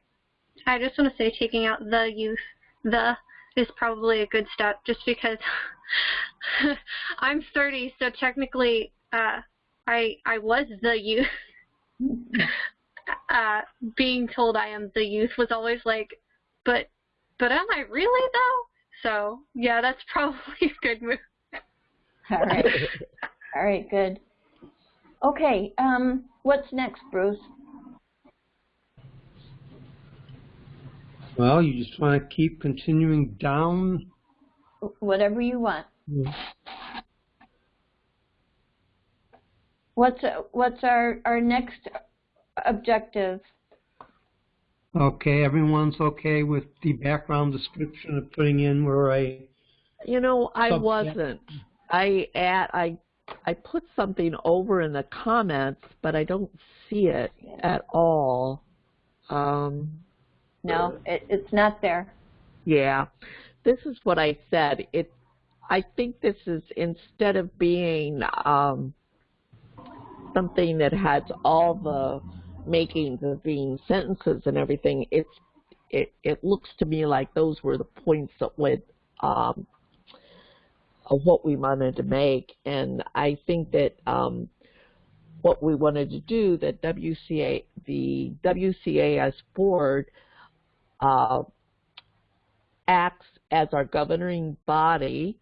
I just want to say taking out the youth, the is probably a good step just because I'm 30, so technically uh, I I was the youth. uh, being told I am the youth was always like, but but am I really though? So yeah, that's probably a good move. All right. All right. Good. Okay. Um, what's next, Bruce? Well, you just want to keep continuing down. Whatever you want. What's what's our our next objective? Okay, everyone's okay with the background description of putting in where I, You know, I Subject. wasn't. I at I I put something over in the comments, but I don't see it at all. Um, No, it, it's not there. yeah, this is what I said. It. I think this is instead of being um, something that has all the makings the being sentences and everything. It's it it looks to me like those were the points that would um, of what we wanted to make, and I think that um, what we wanted to do, that WCA, the WCAS board uh, acts as our governing body,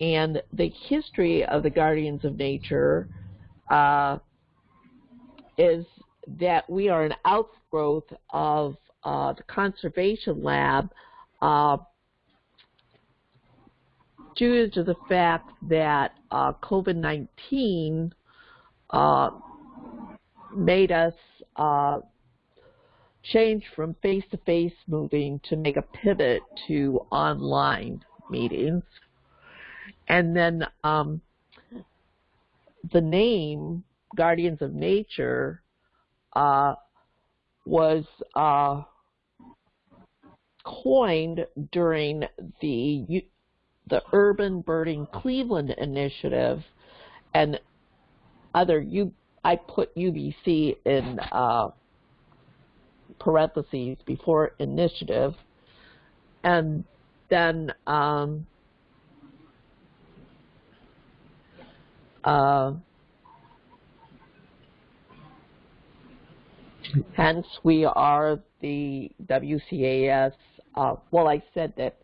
and the history of the Guardians of Nature uh, is that we are an outgrowth of uh, the Conservation Lab. Uh, due to the fact that uh, COVID-19 uh, made us uh, change from face-to-face moving to make a pivot to online meetings. And then um, the name Guardians of Nature uh, was uh, coined during the the Urban Birding Cleveland initiative, and other you I put UBC in uh, parentheses before initiative, and then um, uh, hence we are the WCAS. Uh, well, I said that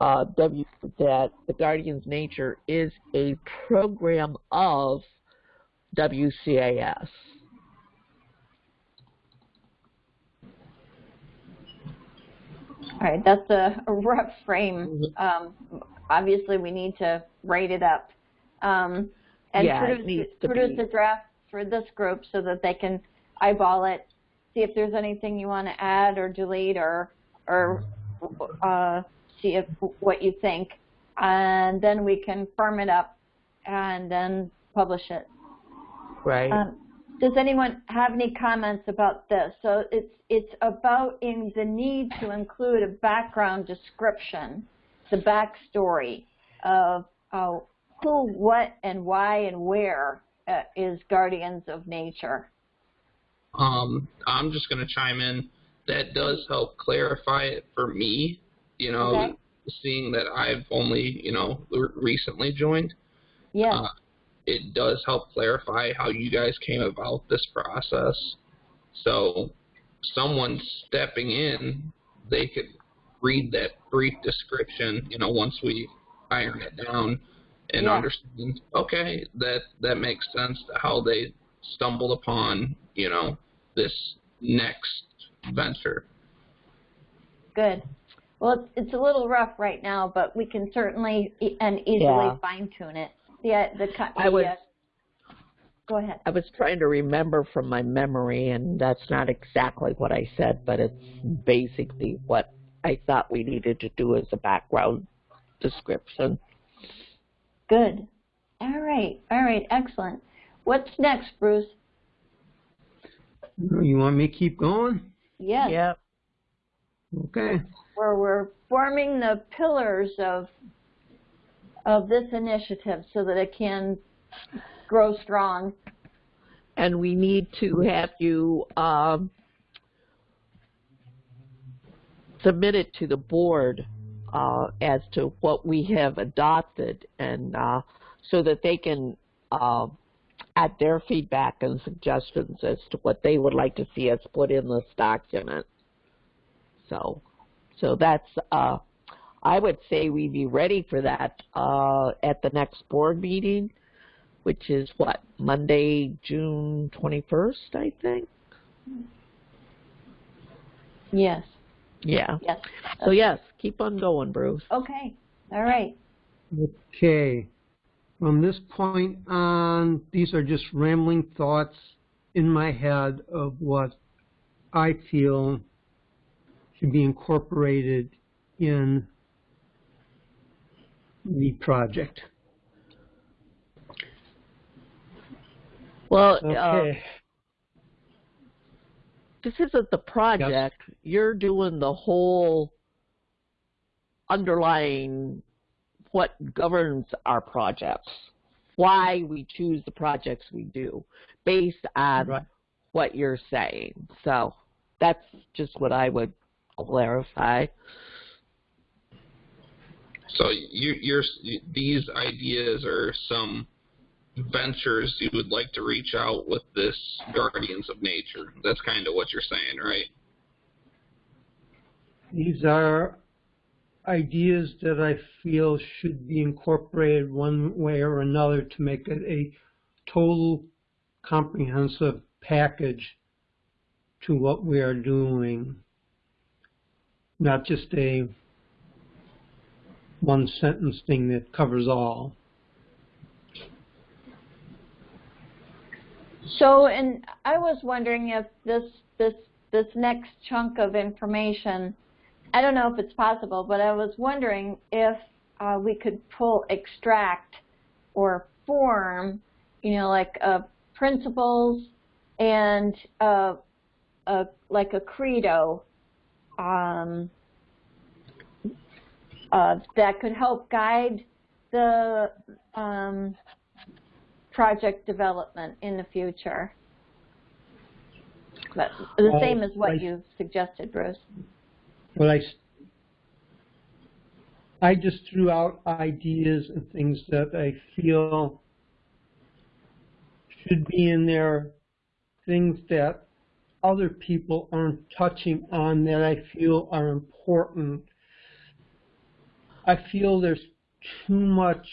uh, W that the Guardian's Nature is a program of WCAS. All right, that's a, a rough frame. Um, obviously, we need to write it up um, and Yeah, produce, produce a draft for this group so that they can eyeball it, see if there's anything you want to add or delete or or uh, see if what you think, and then we can firm it up and then publish it. Right. Um, does anyone have any comments about this? So it's it's about in the need to include a background description, the backstory of uh, who, what, and why, and where uh, is Guardians of Nature. Um, I'm just going to chime in. That does help clarify it for me. You know, Okay. seeing that I've only you know recently joined, Yes. Uh, it does help clarify how you guys came about this process. So, someone stepping in, they could read that brief description. You know, once we iron it down and Yeah. understand. Okay, that that makes sense. How they stumbled upon you know this next venture. Good. Well, it's, it's a little rough right now, but we can certainly e- and easily Yeah. fine tune it. The uh, the, I was- uh, Go ahead. I was trying to remember from my memory, and that's not exactly what I said, but it's basically what I thought we needed to do as a background description. Good. All right. All right. Excellent. What's next, Bruce? You want me to keep going? Yes. Yep. Okay. Where we're forming the pillars of of this initiative so that it can grow strong. And we need to have you um, submit it to the board uh, as to what we have adopted, and uh, so that they can uh, add their feedback and suggestions as to what they would like to see us put in this document. So, so that's uh, I would say we'd be ready for that uh, at the next board meeting, which is what Monday, June twenty first, I think. Yes. Yeah. Yes. So yes, keep on going, Bruce. Okay. All right. Okay. From this point on, these are just rambling thoughts in my head of what I feel should be incorporated in the project. Well, uh, this isn't the project. You're doing the whole underlying what governs our projects, why we choose the projects we do, based on Right. what you're saying. So that's just what I would clarify. So you, you're these ideas are some ventures you would like to reach out with this Guardians of Nature. That's kind of what you're saying, right? These are ideas that I feel should be incorporated one way or another to make it a total comprehensive package to what we are doing. Not just a one sentence thing that covers all. So, and I was wondering if this this this next chunk of information, I don't know if it's possible, but I was wondering if uh, we could pull extract or form, you know, like uh, principles and uh, a, like a credo um, uh, that could help guide the um, project development in the future. But the same as what you suggested, Bruce. Well, I just threw out ideas and things that I feel should be in there, things that other people aren't touching on that I feel are important. I feel there's too much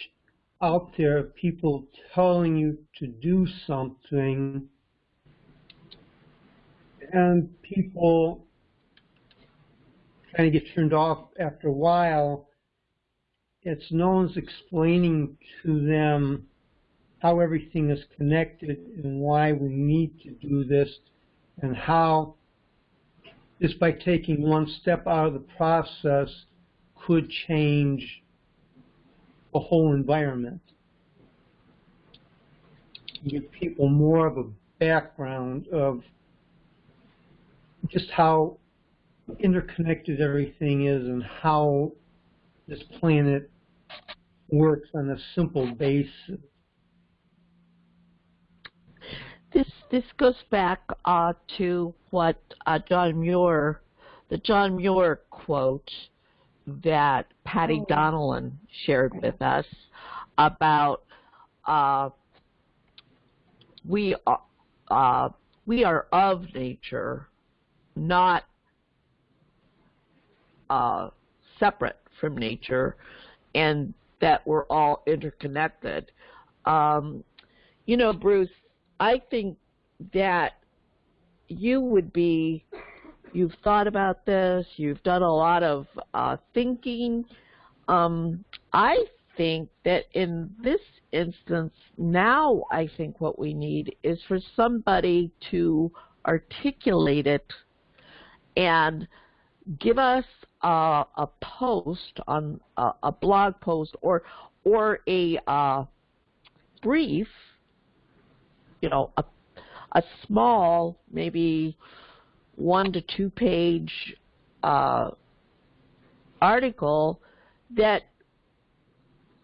out there of people telling you to do something and people kind of get turned off after a while. It's no one's explaining to them how everything is connected and why we need to do this and how just by taking one step out of the process could change the whole environment. Give people more of a background of just how interconnected everything is and how this planet works on a simple basis. This this goes back uh, to what uh, John Muir, the John Muir quote that Patty Oh. Donnellan shared with us about uh, we are uh, we are of nature, not uh, separate from nature, and that we're all interconnected. Um, you know, Bruce, I think that you would be, you've thought about this, you've done a lot of uh, thinking. Um, I think that in this instance, now I think what we need is for somebody to articulate it and give us a, a post on a, a, blog post or or a uh, brief, you know, a, a small, maybe one to two page uh, article that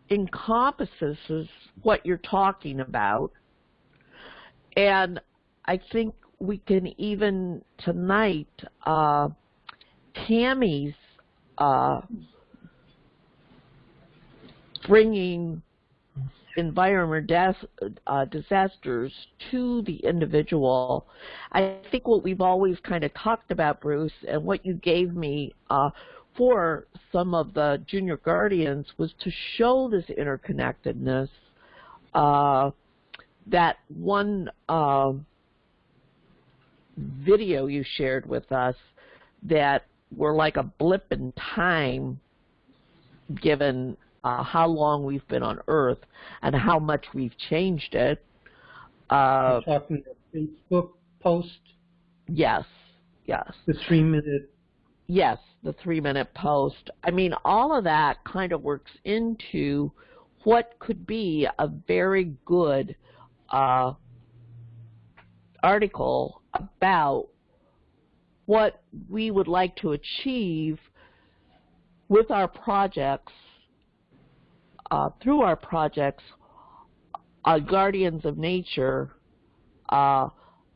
encompasses what you're talking about. And I think we can even tonight, uh, Tammy's uh, bringing environment uh, disasters to the individual. I think what we've always kind of talked about, Bruce, and what you gave me uh, for some of the junior guardians was to show this interconnectedness. Uh, that one uh, video you shared with us that were like a blip in time given uh, how long we've been on Earth and how much we've changed it. Uh, You're talking the Facebook post? Yes, yes. The three minute yes, the three minute post. I mean, all of that kind of works into what could be a very good uh, article about what we would like to achieve with our projects, uh, through our projects, uh, Guardians of Nature, uh,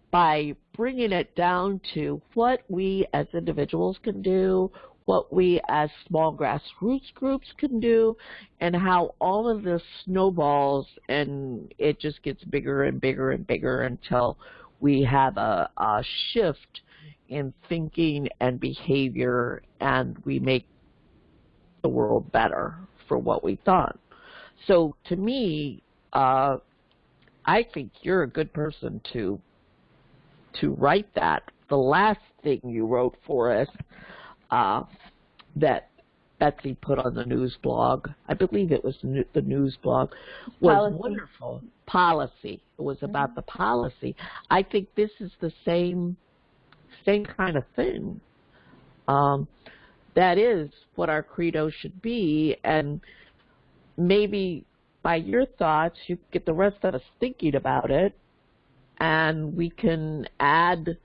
by bringing it down to what we as individuals can do, what we as small grassroots groups can do, and how all of this snowballs and it just gets bigger and bigger and bigger until we have a, a shift in thinking and behavior and we make the world better for what we thought. So to me, uh, I think you're a good person to to write that. The last thing you wrote for us uh, that Betsy put on the news blog, I believe it was the news blog, was policy. wonderful. Policy. It was about mm-hmm. the policy. I think this is the same same kind of thing. Um, that is what our credo should be, and maybe by your thoughts, you get the rest of us thinking about it, and we can add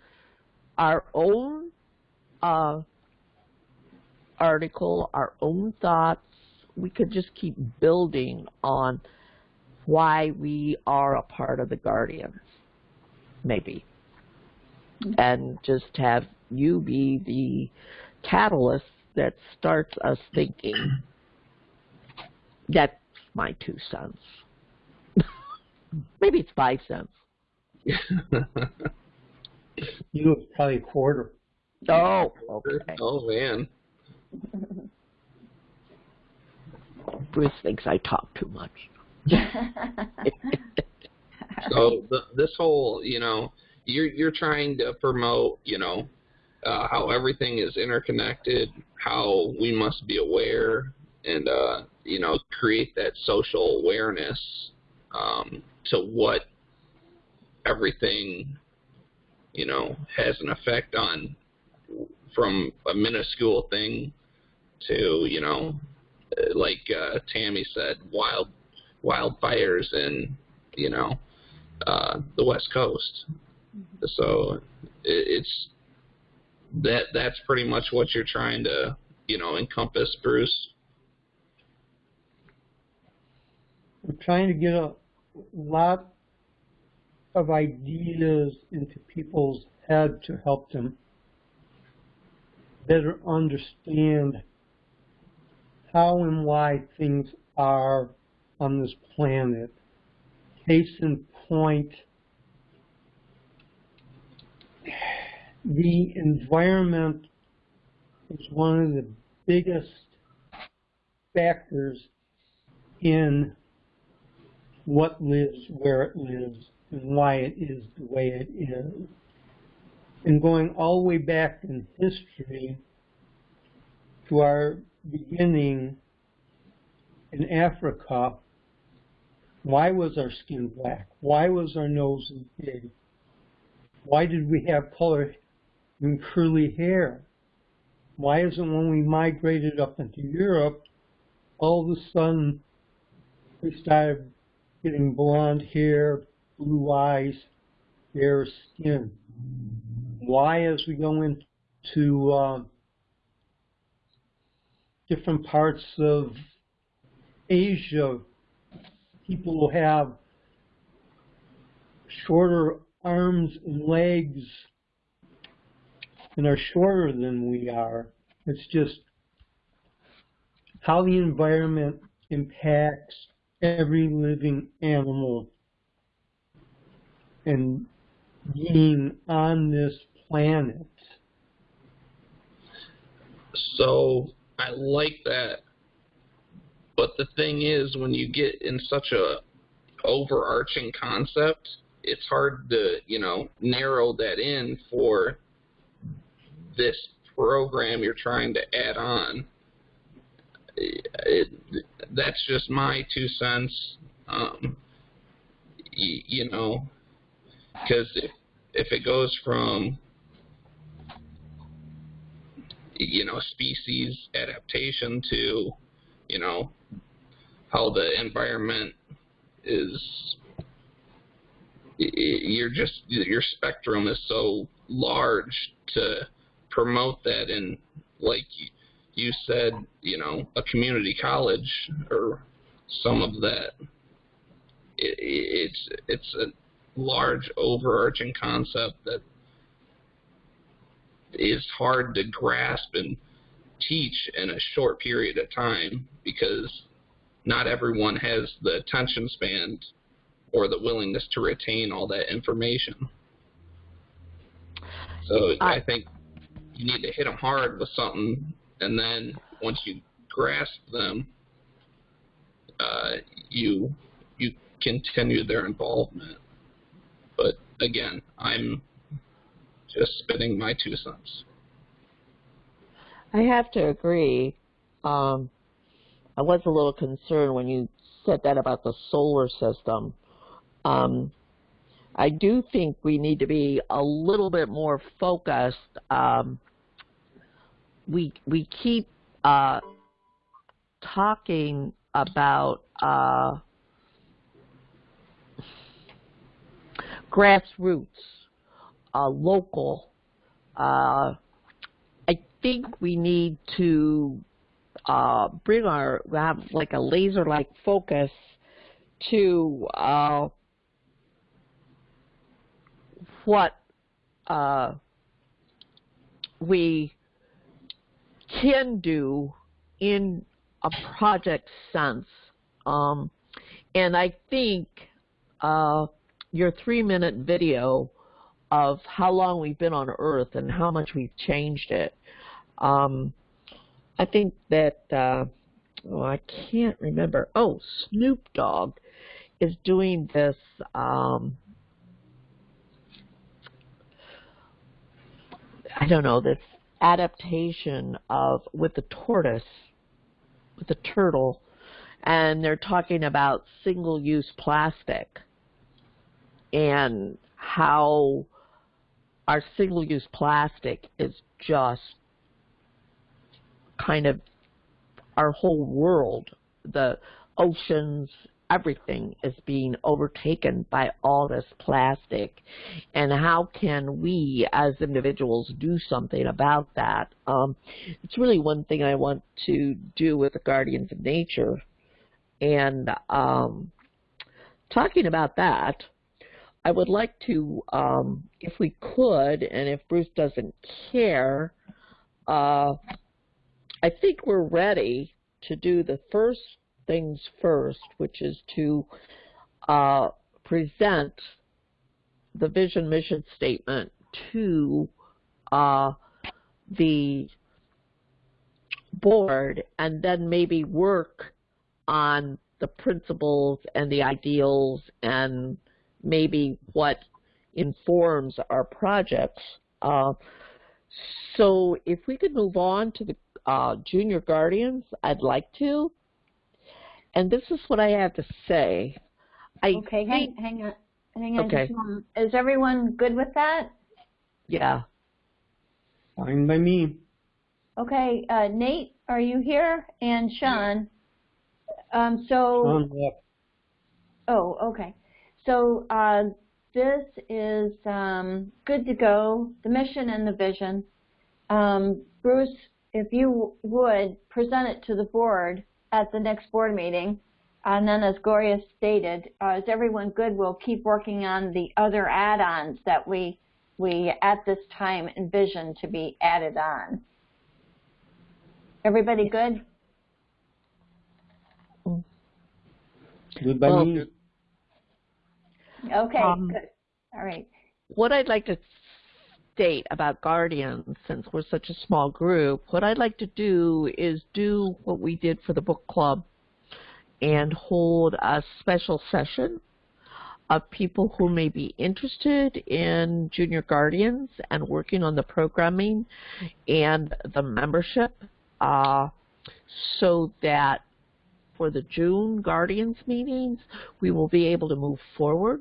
our own uh, article, our own thoughts. We could just keep building on why we are a part of the Guardians, maybe. And just have you be the catalyst that starts us thinking. That's my two cents. maybe it's five cents. you was probably a quarter. Oh, okay. Oh man. Bruce thinks I talk too much. so the, this whole, you know, you're you're trying to promote, you know, uh, how everything is interconnected, how we must be aware, and uh, you know, create that social awareness um, to what everything, you know, has an effect on from a minuscule thing to, you know, like uh, Tammy said, wild wildfires in, you know, uh, the West Coast. Mm-hmm. So it, it's that that's pretty much what you're trying to, you know, encompass, Bruce. I'm trying to get a lot of ideas into people's head to help them better understand how and why things are on this planet. Case in point, the environment is one of the biggest factors in what lives where it lives and why it is the way it is. And going all the way back in history to our beginning in Africa, why was our skin black? Why was our nose big? Why did we have color and curly hair? Why is it when we migrated up into Europe, all of a sudden we started getting blonde hair, blue eyes, fair skin? Why, as we go into uh, different parts of Asia, people will have shorter arms and legs and are shorter than we are. It's just how the environment impacts every living animal and being on this planet. So I like that. But the thing is, when you get in such a overarching concept, it's hard to, you know, narrow that in for this program you're trying to add on. It, that's just my two cents. Um, you know, because if if it goes from you know species adaptation to you know how the environment is you're just your spectrum is so large to promote that. And like you said you know a community college or some of that it, it's it's a large overarching concept that is hard to grasp and teach in a short period of time because not everyone has the attention span or the willingness to retain all that information. So I, I think you need to hit them hard with something, and then once you grasp them, uh, you you continue their involvement. But again, I'm just spitting my two cents. I have to agree. Um, I was a little concerned when you said that about the solar system. Um, I do think we need to be a little bit more focused. Um, we we keep uh, talking about uh, grassroots uh, local. Uh, I think we need to uh, bring our have like a laser-like focus to uh, what uh, we can do in a project sense. Um, and I think uh, your three-minute video of how long we've been on Earth and how much we've changed it. Um, I think that, uh, oh, I can't remember. Oh, Snoop Dogg is doing this. Um, I don't know this adaptation of with the tortoise, with the turtle, and they're talking about single-use plastic and how our single-use plastic is just kind of our whole world, the oceans, everything is being overtaken by all this plastic. And how can we as individuals do something about that? Um, it's really one thing I want to do with the Guardians of Nature. And um, talking about that, I would like to, um, if we could, and if Bruce doesn't care, uh, I think we're ready to do the first things first, which is to uh, present the vision mission statement to uh, the board and then maybe work on the principles and the ideals and maybe what informs our projects. Uh, so if we could move on to the uh, junior guardians, I'd like to. And this is what I have to say. I Okay, think, hang, hang on, hang on Okay. just. Is everyone good with that? yeah. Fine by me. Okay, uh, Nate, are you here? And Sean? Um, so, Sean left. oh, okay. So, uh, this is, um, good to go, the mission and the vision. Um, Bruce, if you would, present it to the board at the next board meeting. And then as Gloria stated, uh, is everyone good? We'll keep working on the other add-ons that we, we at this time envision to be added on. Everybody good? Good by Well, me. Okay, Um, good. All right. what I'd like to state about Guardians, since we're such a small group, what I'd like to do is do what we did for the book club and hold a special session of people who may be interested in Junior Guardians and working on the programming and the membership uh, so that for the June Guardians meetings, we will be able to move forward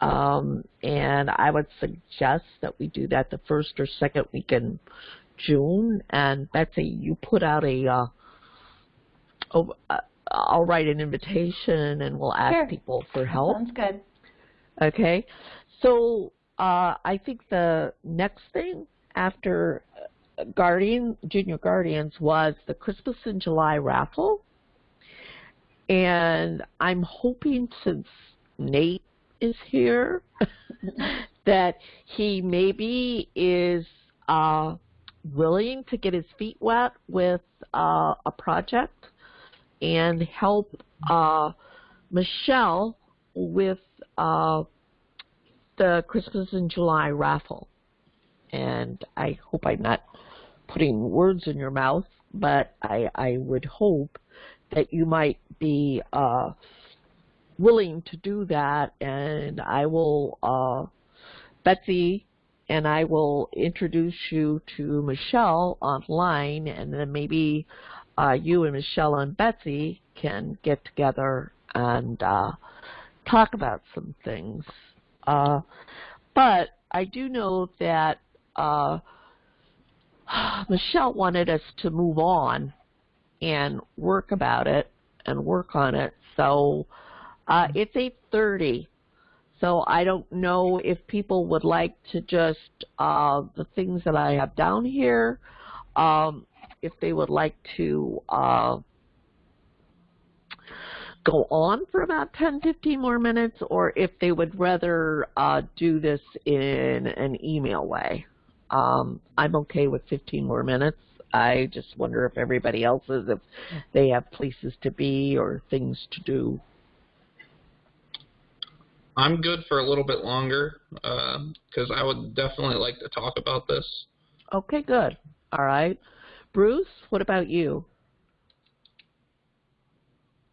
um, and I would suggest that we do that the first or second week in June. And Betsy, you put out a, uh, oh, uh, I'll write an invitation and we'll ask Sure. people for help. Sounds good. Okay. So uh, I think the next thing after uh, Guardian Junior Guardians was the Christmas in July raffle, and I'm hoping since Nate is here that he maybe is uh, willing to get his feet wet with uh, a project and help uh, Michelle with uh, the Christmas in July raffle. And I hope I'm not putting words in your mouth, but I, I would hope that you might be uh, willing to do that. And I will, uh, Betsy and I will introduce you to Michelle online, and then maybe uh, you and Michelle and Betsy can get together and uh, talk about some things. Uh, but I do know that uh, Michelle wanted us to move on and work about it and work on it. So uh, it's 8:30. So I don't know if people would like to just uh, the things that I have down here. Um, if they would like to uh, go on for about 10, 15 more minutes, or if they would rather uh, do this in an email way. Um, I'm okay with 15 more minutes. I just wonder if everybody else is, if they have places to be or things to do. I'm good for a little bit longer because I would definitely like to talk about this. Okay, good. All right. Bruce, what about you?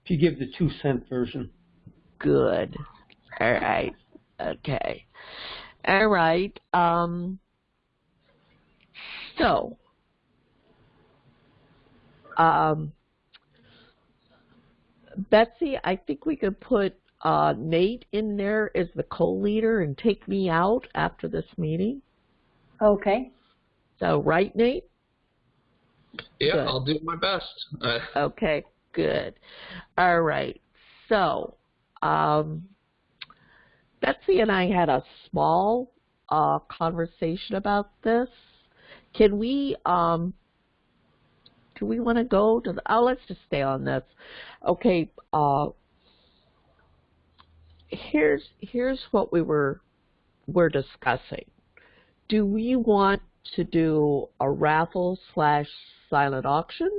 If you give the two cent version. Good. All right. Okay. All right. Um, so, um, Betsy, I think we could put uh, Nate in there as the co-leader and take me out after this meeting. Okay. So, right, Nate? Yeah, Good. I'll do my best. Okay, good. All right. So, um, Betsy and I had a small uh, conversation about this. Can we, um, do we want to go to the, oh, let's just stay on this. Okay, uh, here's, here's what we were, we're discussing. Do we want to do a raffle slash silent auction?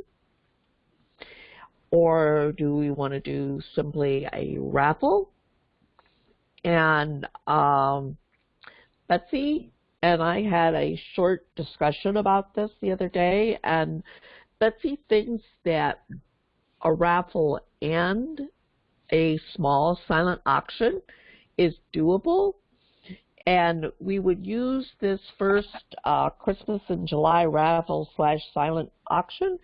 Or do we want to do simply a raffle? And um, Betsy and I had a short discussion about this the other day, and Betsy thinks that a raffle and a small silent auction is doable. And we would use this first uh, Christmas in July raffle slash silent auction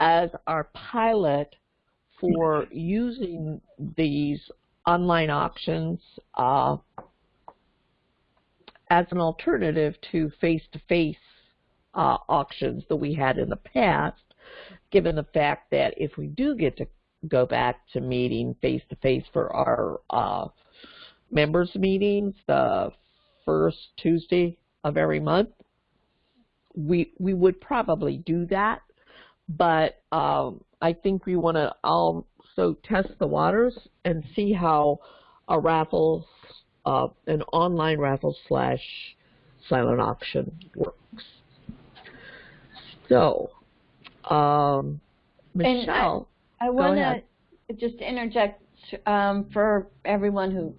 as our pilot for using these online auctions uh, as an alternative to face-to-face uh, auctions that we had in the past, given the fact that if we do get to go back to meeting face-to-face for our uh, members meetings the first Tuesday of every month, we we would probably do that, but um, I think we want to also test the waters and see how a raffle, uh, an online raffle slash silent auction works. So, um, Michelle, I want to just interject um, for everyone who,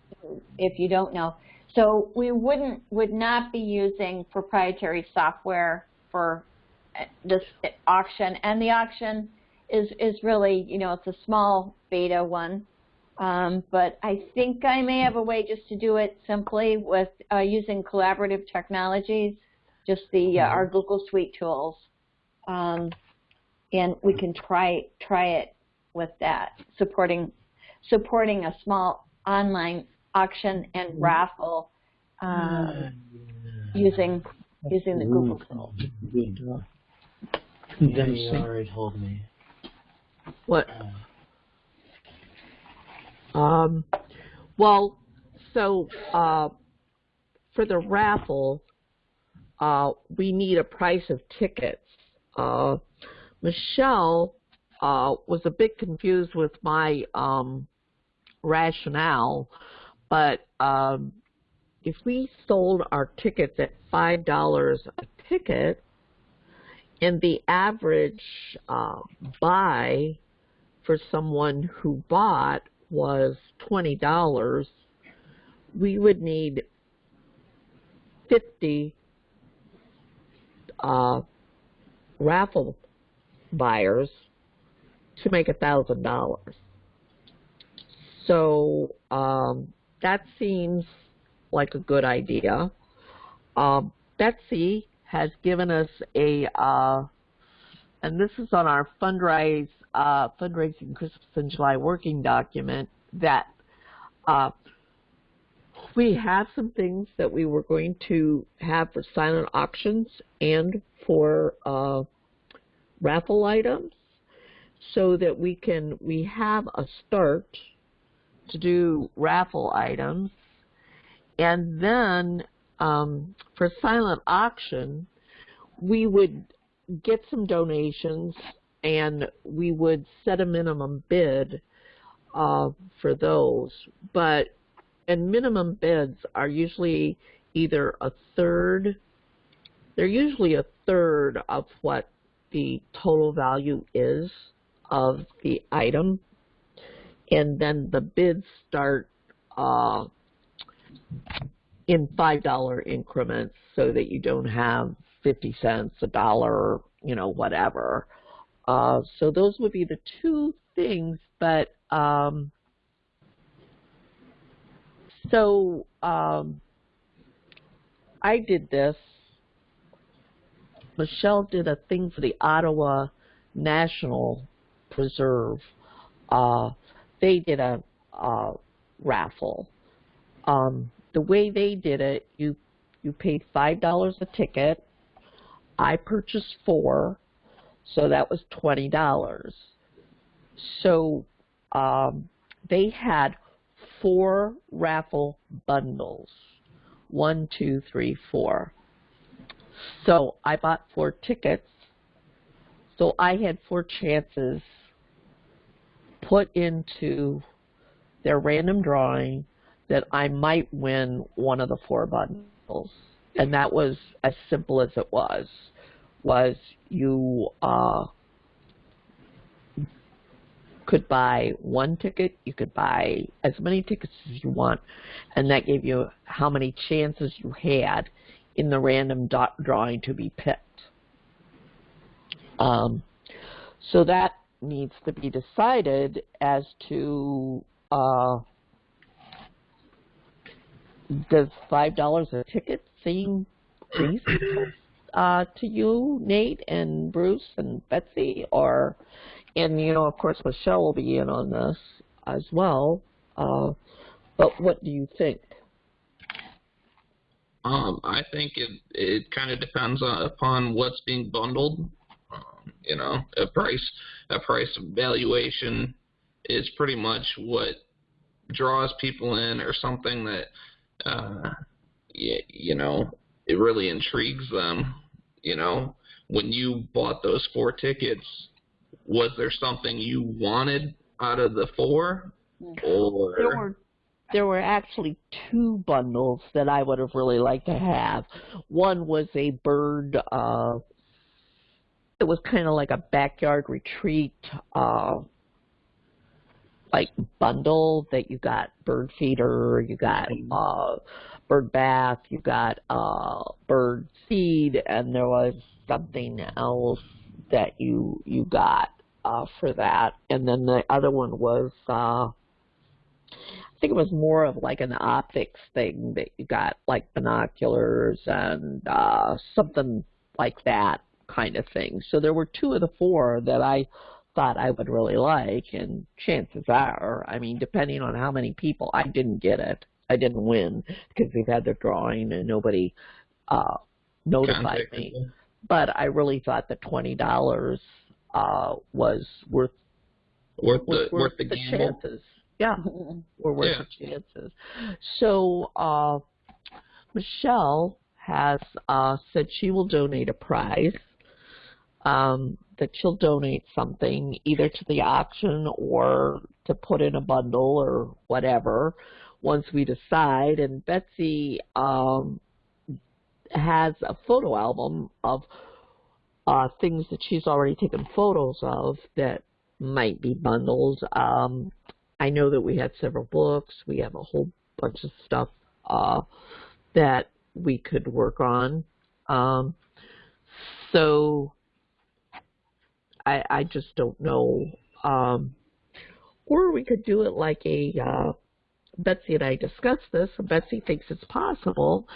if you don't know. So we wouldn't, would not be using proprietary software for uh, this auction, and the auction is is really, you know, it's a small beta one. Um, but I think I may have a way just to do it simply with uh, using collaborative technologies, just the uh, our Google Suite tools, um, and we can try try it with that, supporting supporting a small online auction and raffle um, using using the Google tool. Danny already told me. What? Um, well, so uh, for the raffle, uh, we need a price of tickets. Uh, Michelle uh, was a bit confused with my um, rationale, but um, if we sold our tickets at five dollars a ticket, and the average uh, buy for someone who bought was twenty dollars, we would need fifty uh, raffle buyers to make a thousand dollars. So um, that seems like a good idea. Um, Betsy has given us a, uh, and this is on our fundraise, uh, fundraising Christmas in July working document that uh, we have some things that we were going to have for silent auctions and for uh, raffle items so that we can, we have a start to do raffle items and then um, for silent auction, we would get some donations and we would set a minimum bid uh, for those. But and minimum bids are usually either a third, they're usually a third of what the total value is of the item. And then the bids start uh, in five dollar increments so that you don't have 50 cents, a dollar, you know, whatever. Uh, so those would be the two things, but um, so um, I did this. Michelle did a thing for the Ottawa National Preserve. Uh, they did a, raffle. Um, the way they did it, you you paid five dollars a ticket. I purchased four, so that was twenty dollars. So um, they had four raffle bundles. One, two, three, four. So I bought four tickets. So I had four chances put into their random drawing that I might win one of the four bundles. And that was as simple as it was. Was you uh, could buy one ticket, you could buy as many tickets as you want, and that gave you how many chances you had in the random dot drawing to be picked. Um, so that needs to be decided as to uh, does five dollars a ticket seem reasonable uh, to you, Nate and Bruce and Betsy, or and you know, of course, Michelle will be in on this as well. Uh, but what do you think? Um, I think it it kind of depends on, upon what's being bundled. You know, a price a price valuation is pretty much what draws people in, or something that uh, you, you know it really intrigues them. You know, when you bought those four tickets, was there something you wanted out of the four, or There were there were actually two bundles that I would have really liked to have. One was a bird. Uh, it was kind of like a backyard retreat, uh, like bundle that you got bird feeder, you got uh, bird bath, you got uh, bird seed, and there was something else that you you got uh, for that. And then the other one was. Uh, I think it was more of like an optics thing that you got like binoculars and uh, something like that kind of thing. So there were two of the four that I thought I would really like, and chances are, I mean, depending on how many people, I didn't get it. I didn't win because they've had their drawing and nobody uh, notified me. contacted But I really thought the twenty dollars uh, was worth Worth was the worth the gamble. chances. Yeah, were worth Yeah. the chances. So uh, Michelle has uh, said she will donate a prize. Um, that she'll donate something either to the auction or to put in a bundle or whatever once we decide. And Betsy um, has a photo album of uh, things that she's already taken photos of that might be bundles. Um, I know that we had several books. We have a whole bunch of stuff uh, that we could work on. Um, so I, I just don't know. Um, or we could do it like a uh, Betsy and I discussed this, and Betsy thinks it's possible.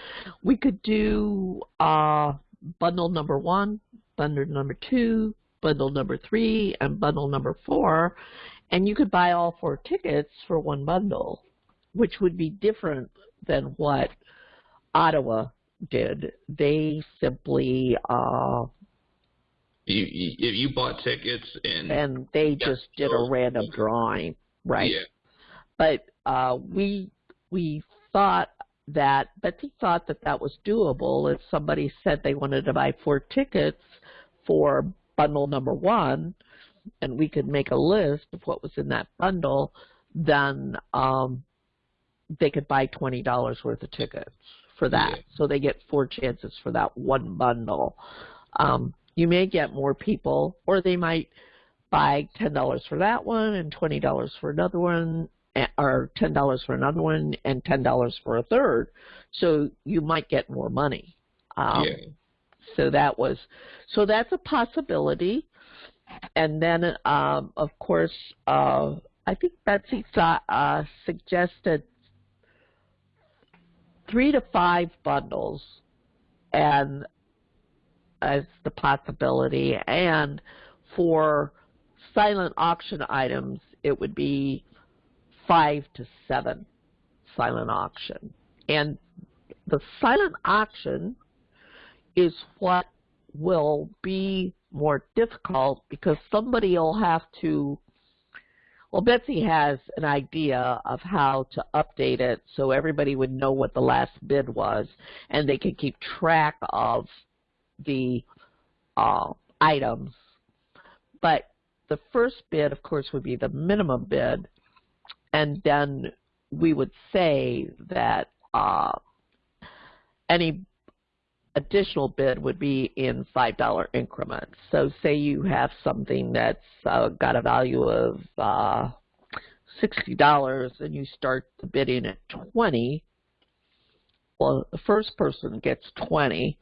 We could do uh, bundle number one, bundle number two, bundle number three, and bundle number four, and you could buy all four tickets for one bundle, which would be different than what Ottawa did. They simply uh, You, you you bought tickets and, and they just did a random drawing, right? yeah, But uh, we we thought that Betsy thought that that was doable if somebody said they wanted to buy four tickets for bundle number one, and we could make a list of what was in that bundle, then um, they could buy twenty dollars worth of tickets for that. Yeah. So they get four chances for that one bundle. Um, you may get more people, or they might buy ten dollars for that one and twenty dollars for another one, eh, or ten dollars for another one and ten dollars for a third. So you might get more money. Um, yeah. so that was, so that's a possibility. And then, um, of course, uh, I think Betsy uh, suggested three to five bundles, and as the possibility, and for silent auction items, it would be five to seven silent auction. And the silent auction is what will be more difficult because somebody will have to well Betsy has an idea of how to update it so everybody would know what the last bid was and they can keep track of the uh, items but the first bid of course would be the minimum bid and then we would say that uh, any additional bid would be in five dollar increments. So say you have something that's uh, got a value of uh, sixty dollars and you start the bidding at twenty. Well, the first person gets twenty.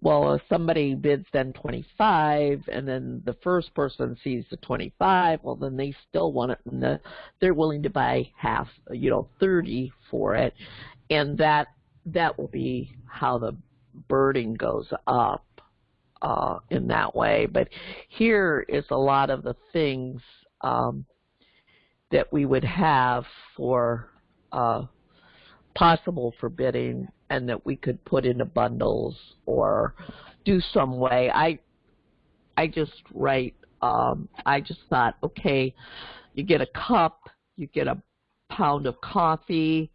Well, if somebody bids then twenty-five, and then the first person sees the twenty-five, well, then they still want it, and the, they're willing to buy half, you know, thirty for it, and that that will be how the birding goes up. uh, in that way. But here is a lot of the things um, that we would have for uh, possible for bidding and that we could put into bundles or do some way. I I just write um I just thought, okay, you get a cup, you get a pound of coffee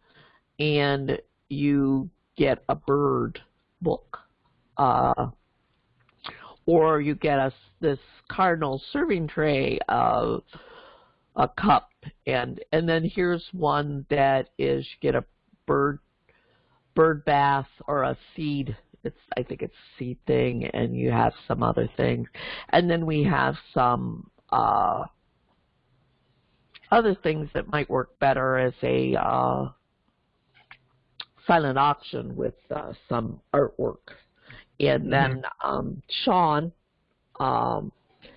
and you get a bird book. Uh or you get a this cardinal serving tray of a cup and and then here's one that is you get a bird bird bath or a seed it's I think it's seed thing and you have some other things. And then we have some uh other things that might work better as a uh silent auction with uh, some artwork. And then um Sean um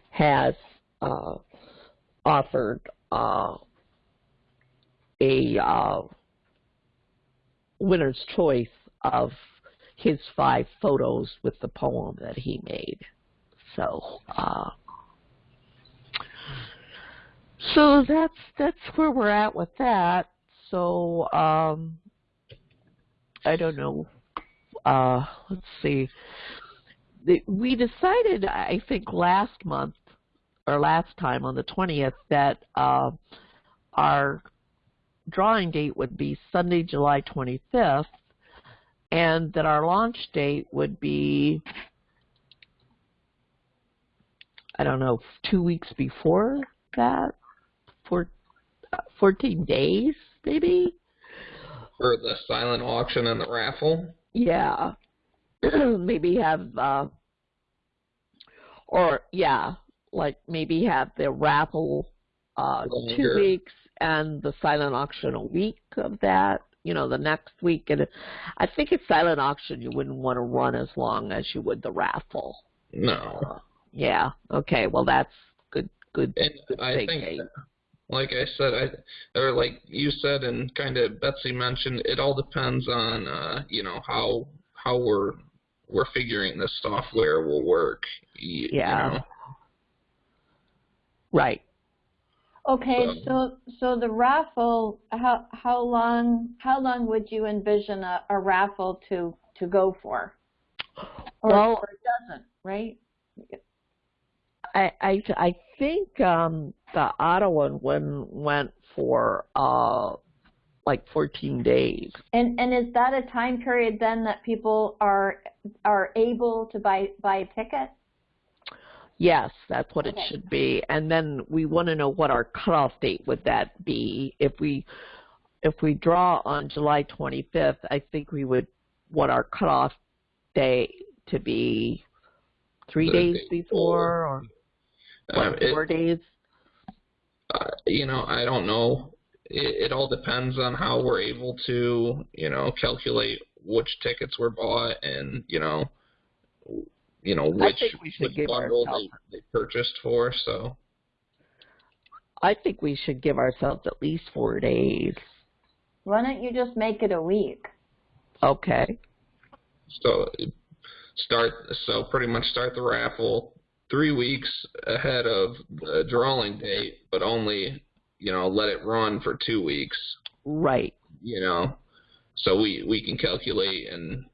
has uh offered uh a uh winner's choice of his five photos with the poem that he made. So, uh, so that's that's where we're at with that. So, um, I don't know. Uh, let's see. We decided, I think, last month or last time on the 20th that uh, our drawing date would be Sunday, July 25th, and that our launch date would be, I don't know, two weeks before that, for 14 days, maybe? For the silent auction and the raffle? Yeah. maybe have, uh, or, yeah, like maybe have the raffle uh, two weeks and the silent auction a week of that, you know, the next week. And I think at silent auction you wouldn't want to run as long as you would the raffle. No. Yeah. Okay. Well, that's good. Good. And good I think, that, like I said, I or like you said, and kind of Betsy mentioned, it all depends on uh, you know how how we're we're figuring this software will work. y- Yeah. You know? Right. Okay, so so the raffle, how how long how long would you envision a, a raffle to to go for? Or, Well- or it doesn't, right? I I I think um the Ottawa one went for uh like 14 days. And and is that a time period then that people are are able to buy buy a ticket? Yes, that's what it should be. And then we want to know what our cutoff date would that be. If we if we draw on July 25th, I think we would want our cutoff day to be three The days day before or Um, what, it- four days. uh, you know, I don't know. It, it all depends on how we're able to, you know, calculate which tickets were bought and, you know, you know which, we which bundle they, they purchased for. So I think we should give ourselves at least four days. Why don't you just make it a week? Okay. so start so pretty much start the raffle three weeks ahead of the drawing date, but only you know let it run for two weeks. Right. You know, so we we can calculate and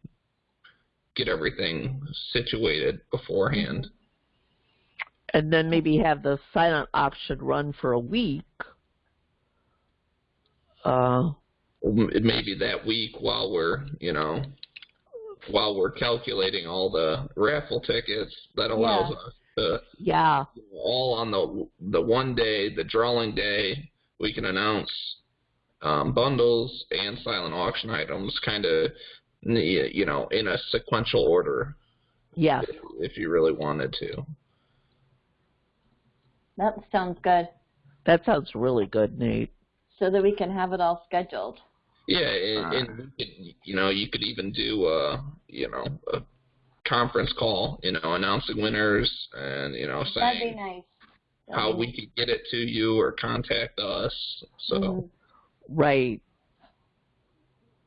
get everything situated beforehand. And then maybe have the silent auction run for a week. Uh, It may be that week while we're you know while we're calculating all the raffle tickets that allows Yeah. us to yeah. all on the the one day, the drawing day, we can announce um, bundles and silent auction items, kind of you know in a sequential order, Yes. if, if you really wanted to. That sounds good. That sounds really good, Nate. So that we can have it all scheduled. Yeah, and, and you know you could even do a you know a conference call, you know, announcing winners and you know That'd be saying nice. That'd how be we could get it to you or contact us. So. Mhm. Right.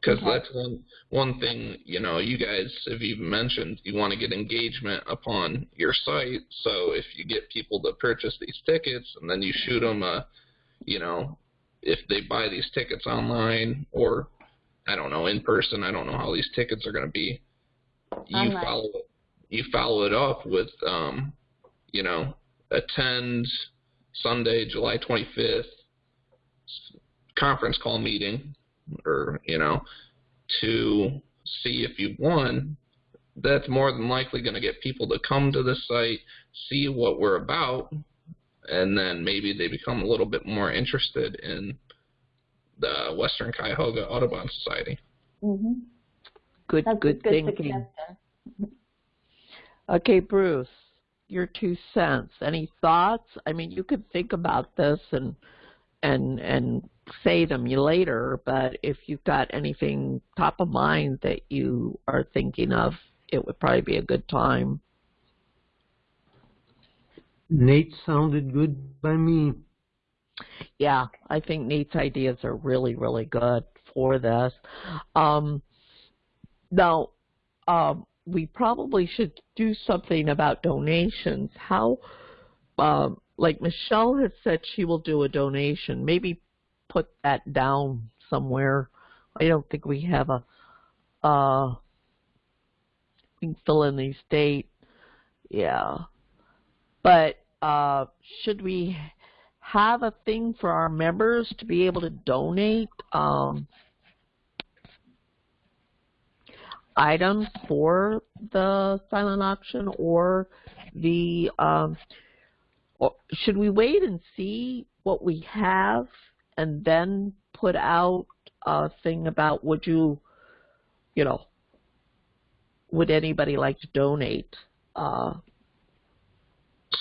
Because Okay. that's one one thing you know you guys have even mentioned you want to get engagement upon your site so if you get people to purchase these tickets and then you shoot them a you know if they buy these tickets online or i don't know in person i don't know how these tickets are going to be you Online. follow it you follow it up with um you know attend sunday july 25th conference call meeting or you know to see if you won that's more than likely going to get people to come to the site see what we're about and then maybe they become a little bit more interested in the western cuyahoga audubon society Mm-hmm. Good, good a good thinking. Okay, Bruce, your two cents. Any thoughts? I mean, you could think about this and and and say them later, but if you've got anything top of mind that you are thinking of, it would probably be a good time. Nate sounded good by me. Yeah, I think Nate's ideas are really, really good for this. Um, now, um, we probably should do something about donations. How, um, like Michelle has said, she will do a donation. Maybe put that down somewhere. I don't think we have a. Uh, we can fill in these date. Yeah, but uh, should we have a thing for our members to be able to donate um, items for the silent auction or the um, or should we wait and see what we have and then put out a thing about would you you know would anybody like to donate uh,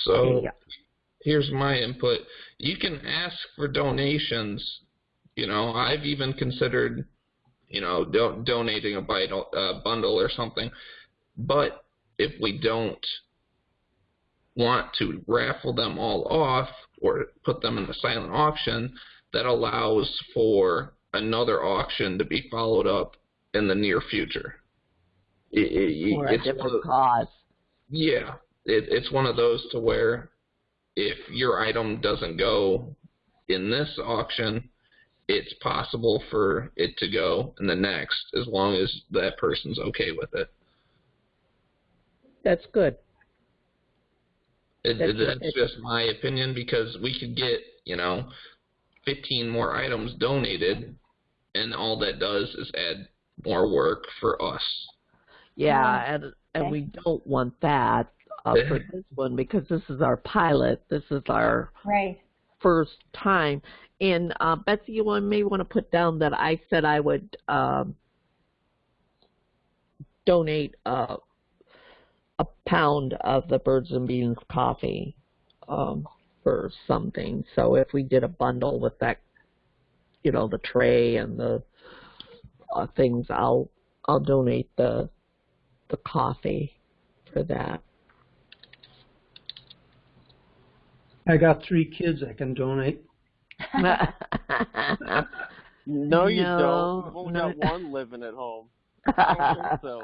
so Yeah. here's my input you can ask for donations you know i've even considered you know do- donating a bundle, bundle or something but if we don't want to raffle them all off or put them in the silent auction that allows for another auction to be followed up in the near future. It, it, for a it's one different of- cause. Yeah, it, it's one of those to where if your item doesn't go in this auction, it's possible for it to go in the next as long as that person's okay with it. that's good it, That's it that's just my opinion because we could get, you know, 15 more items donated, and all that does is add more work for us. Yeah, and and we don't want that uh, for this one because this is our pilot. This is our Right. first time. And uh, Betsy, you want, may want to put down that I said I would um, donate uh, a pound of the Birds and Beans coffee um, for something. So if we did a bundle with that, you know, the tray and the uh, things, I'll I'll donate the the coffee for that. I got three kids I can donate. No, you No, don't. We've only no. got one living at home. I don't think so.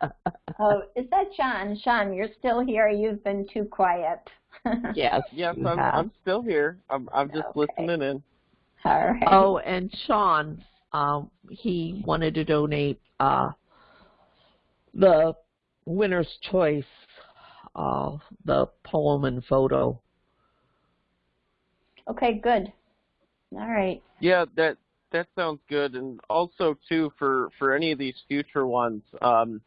Oh, is that Sean? Sean, you're still here. You've been too quiet. yes. Yes, I'm, have. I'm still here. I'm, I'm just Okay. listening in. All right. Oh, and Sean, um, he wanted to donate uh, the winner's choice, uh, the poem and photo. Okay, good. All right. Yeah, that that sounds good. And also too for for any of these future ones, um,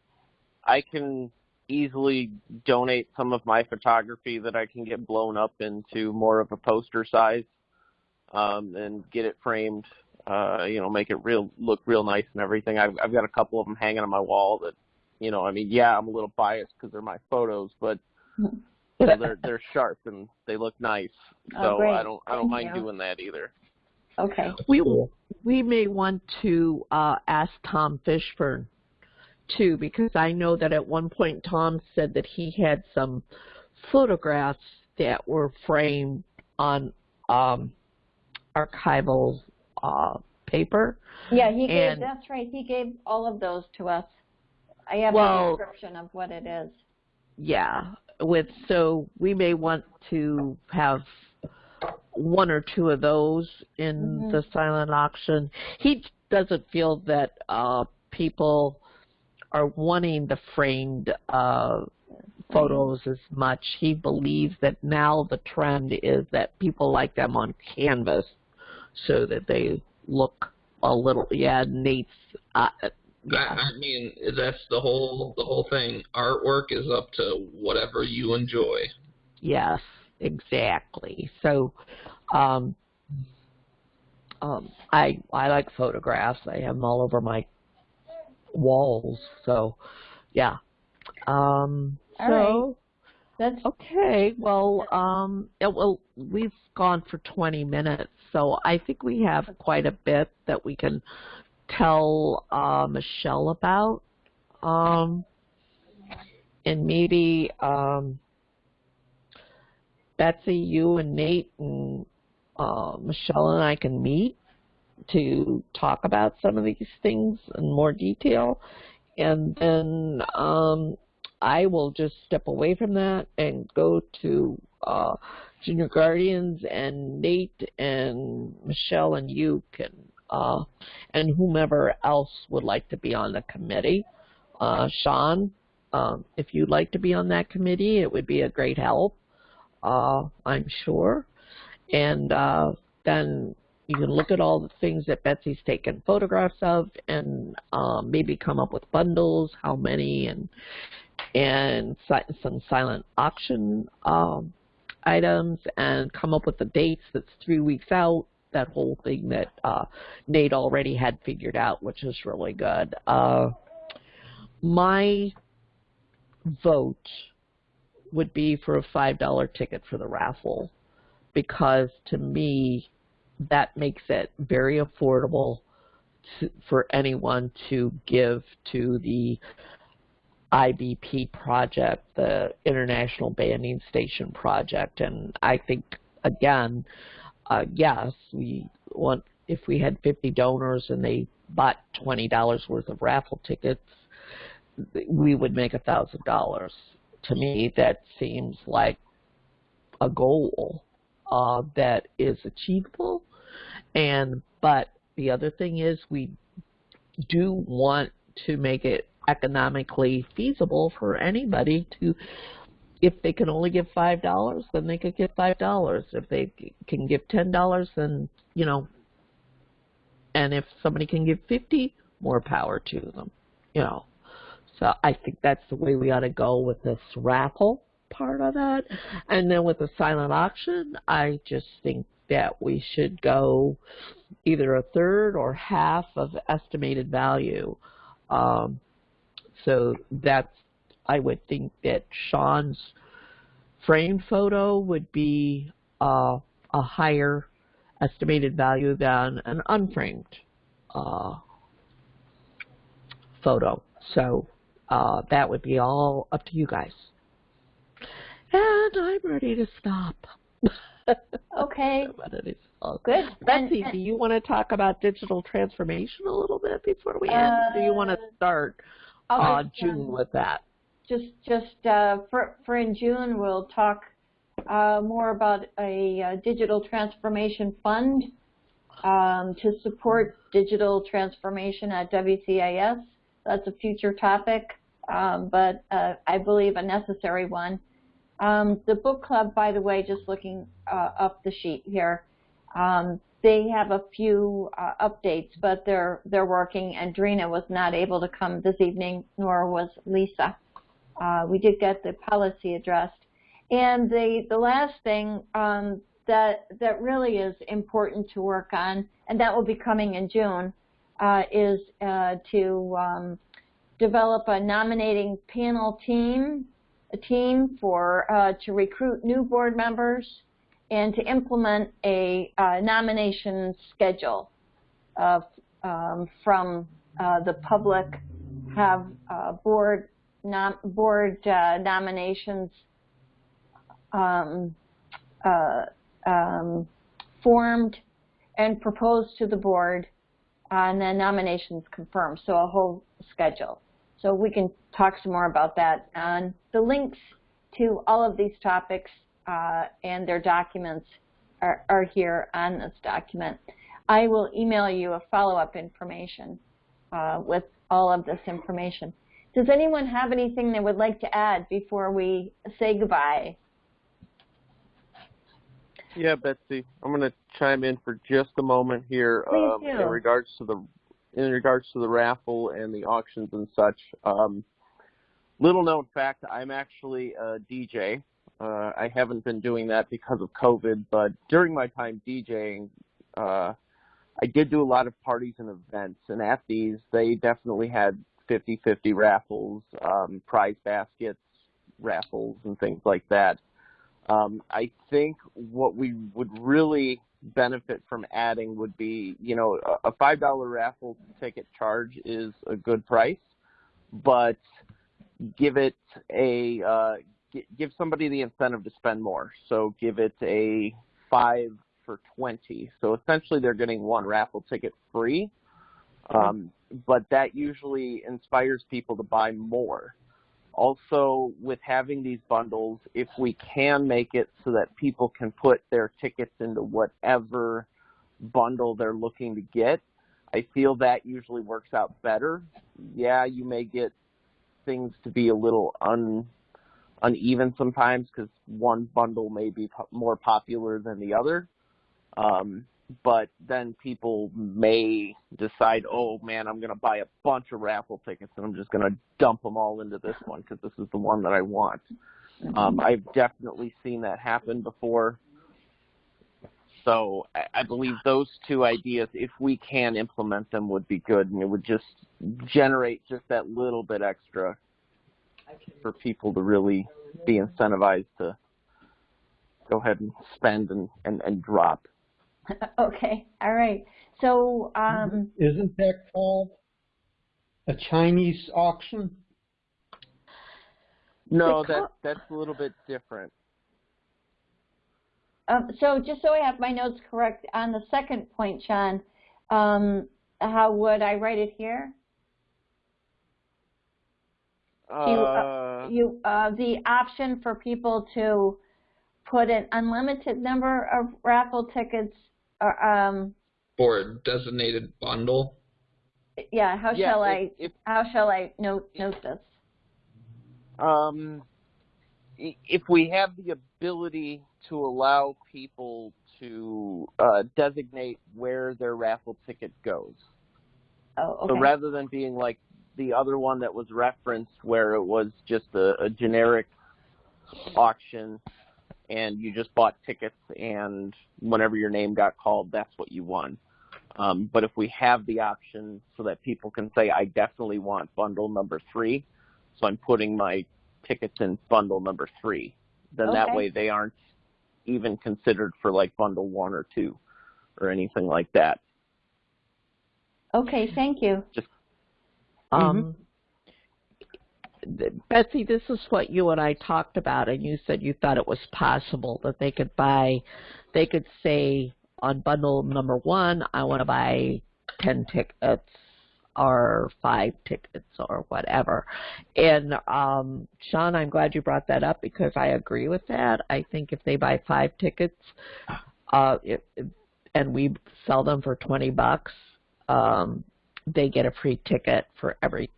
I can easily donate some of my photography that I can get blown up into more of a poster size, um, and get it framed. Uh, you know, make it real look real nice and everything. I've I've got a couple of them hanging on my wall that, you know, I mean, yeah, I'm a little biased because they're my photos, but you know, they're they're sharp and they look nice. Oh, So great. I don't I don't mind you. doing that either. Okay. We we may want to uh, ask Tom Fishburne too, because I know that at one point Tom said that he had some photographs that were framed on um, archival uh, paper. Yeah, he gave, And- that's right, he gave all of those to us. I have a description of what it is. Yeah, with so we may want to have one or two of those in Mhm. the silent auction. He doesn't feel that uh, people are wanting the framed uh, photos as much. He believes that now the trend is that people like them on canvas, so that they look a little. Yeah, Nate's. Uh, yeah. I, I mean, that's the whole the whole thing. Artwork is up to whatever you enjoy. Yes, exactly. So, um, um, I I like photographs. I have them all over my walls. So, yeah. Um, All so That's, okay. Well, um, yeah, well, we've gone for 20 minutes, so I think we have quite a bit that we can tell uh, Michelle about. Um, and maybe um, Betsy, you and Nate and uh, Michelle and I can meet to talk about some of these things in more detail. And then um, I will just step away from that and go to uh, Junior Guardians and Nate and Michelle and you can, uh, and whomever else would like to be on the committee. Uh, Sean, um, if you'd like to be on that committee, it would be a great help, uh, I'm sure. And uh, then you can look at all the things that Betsy's taken photographs of and um, maybe come up with bundles, how many, and and si- some silent auction um, items, and come up with the dates that's three weeks out. That whole thing that uh, Nate already had figured out, which is really good. Uh, my vote would be for a five dollar ticket for the raffle because to me that makes it very affordable to, for anyone to give to the IBP project, the International Banding Station project, and I think again, uh, yes, we want if we had 50 donors and they bought $20 worth of raffle tickets, we would make a thousand dollars. To me, that seems like a goal uh, that is achievable. And but the other thing is, we do want to make it economically feasible for anybody to. If they can only give five dollars, then they could give five dollars. If they can give ten dollars, then you know. And if somebody can give fifty, more power to them. You know. So I think that's the way we ought to go with this raffle part of that. And then with the silent auction, I just think that we should go either a third or half of estimated value. Um, so that's, I would think that Sean's framed photo would be uh, a higher estimated value than an unframed uh, photo. So uh, that would be all up to you guys. And I'm ready to stop. okay, I'm ready good. Betsy, And- do you want to talk about digital transformation a little bit before we end? do you want to Uh, start uh, just, June um, with that? just just uh, for for in June we'll talk uh, more about a uh, digital transformation fund um, to support digital transformation at WCAS. That's a future topic, um, but uh, I believe a necessary one. Um, the book club, by the way, just looking uh, up the sheet here, um, they have a few uh, updates, but they're they're working. And Drina was not able to come this evening, nor was Lisa. Uh, we did get the policy addressed. And the, the last thing um, that, that really is important to work on, and that will be coming in June, uh, is uh, to um, develop a nominating panel team, a team for uh, to recruit new board members and to implement a uh, nomination schedule of, um, from uh, the public, have uh, board nom- board uh, nominations um, uh, um, formed and proposed to the board and then nominations confirmed, so a whole schedule. So we can talk some more about that. And the links to all of these topics uh, and their documents are, are here on this document. I will email you a follow-up information uh, with all of this information. Does anyone have anything they would like to add before we say goodbye? Yeah, Betsy, I'm going to chime in for just a moment here um, in regards to the in regards to the raffle and the auctions and such. Um, little known fact, I'm actually a DJ. Uh, I haven't been doing that because of COVID, but during my time DJing, uh, I did do a lot of parties and events, and at these, they definitely had 50-50 raffles, um, prize baskets, raffles, and things like that. Um, I think what we would really benefit from adding would be, you know, a a five dollar raffle ticket charge is a good price, but give it a uh, give somebody the incentive to spend more. So give it a five for twenty. So essentially, they're getting one raffle ticket free, um, but that usually inspires people to buy more. Also, with having these bundles, if we can make it so that people can put their tickets into whatever bundle they're looking to get, I feel that usually works out better. Yeah, you may get things to be a little un uneven sometimes because one bundle may be po- more popular than the other. Um, but then people may decide, oh man, I'm going to buy a bunch of raffle tickets and I'm just going to dump them all into this one because this is the one that I want. Um, I've definitely seen that happen before. So I, I believe those two ideas, if we can implement them, would be good, and it would just generate just that little bit extra for people to really be incentivized to go ahead and spend and, and, and drop. okay, all right. So, um, Isn't that called a Chinese auction? No, that that's a little bit different. um, so just so I have my notes correct, on the second point, Sean, um, how would I write it here? You, Uh, You, uh, the option for people to put an unlimited number of raffle tickets, or, um, For a designated bundle. yeah, how yeah, shall if, I, if how shall I note, note this? Um, if we have the ability to allow people to uh, designate where their raffle ticket goes. Oh, So okay. rather than being like the other one that was referenced where it was just a, a generic auction and you just bought tickets and whenever your name got called, that's what you won. Um, but if we have the option so that people can say, I definitely want bundle number three, so I'm putting my tickets in bundle number three, then that way they aren't even considered for like bundle one or two or anything like that. Okay, thank you. Just, Um, th- Betsy, this is what you and I talked about, and you said you thought it was possible that they could buy, they could say on bundle number one, I want to buy 10 tickets or five tickets or whatever. And um, Sean, I'm glad you brought that up because I agree with that. I think if they buy five tickets, uh, it, and we sell them for 20 bucks, um, they get a free ticket for every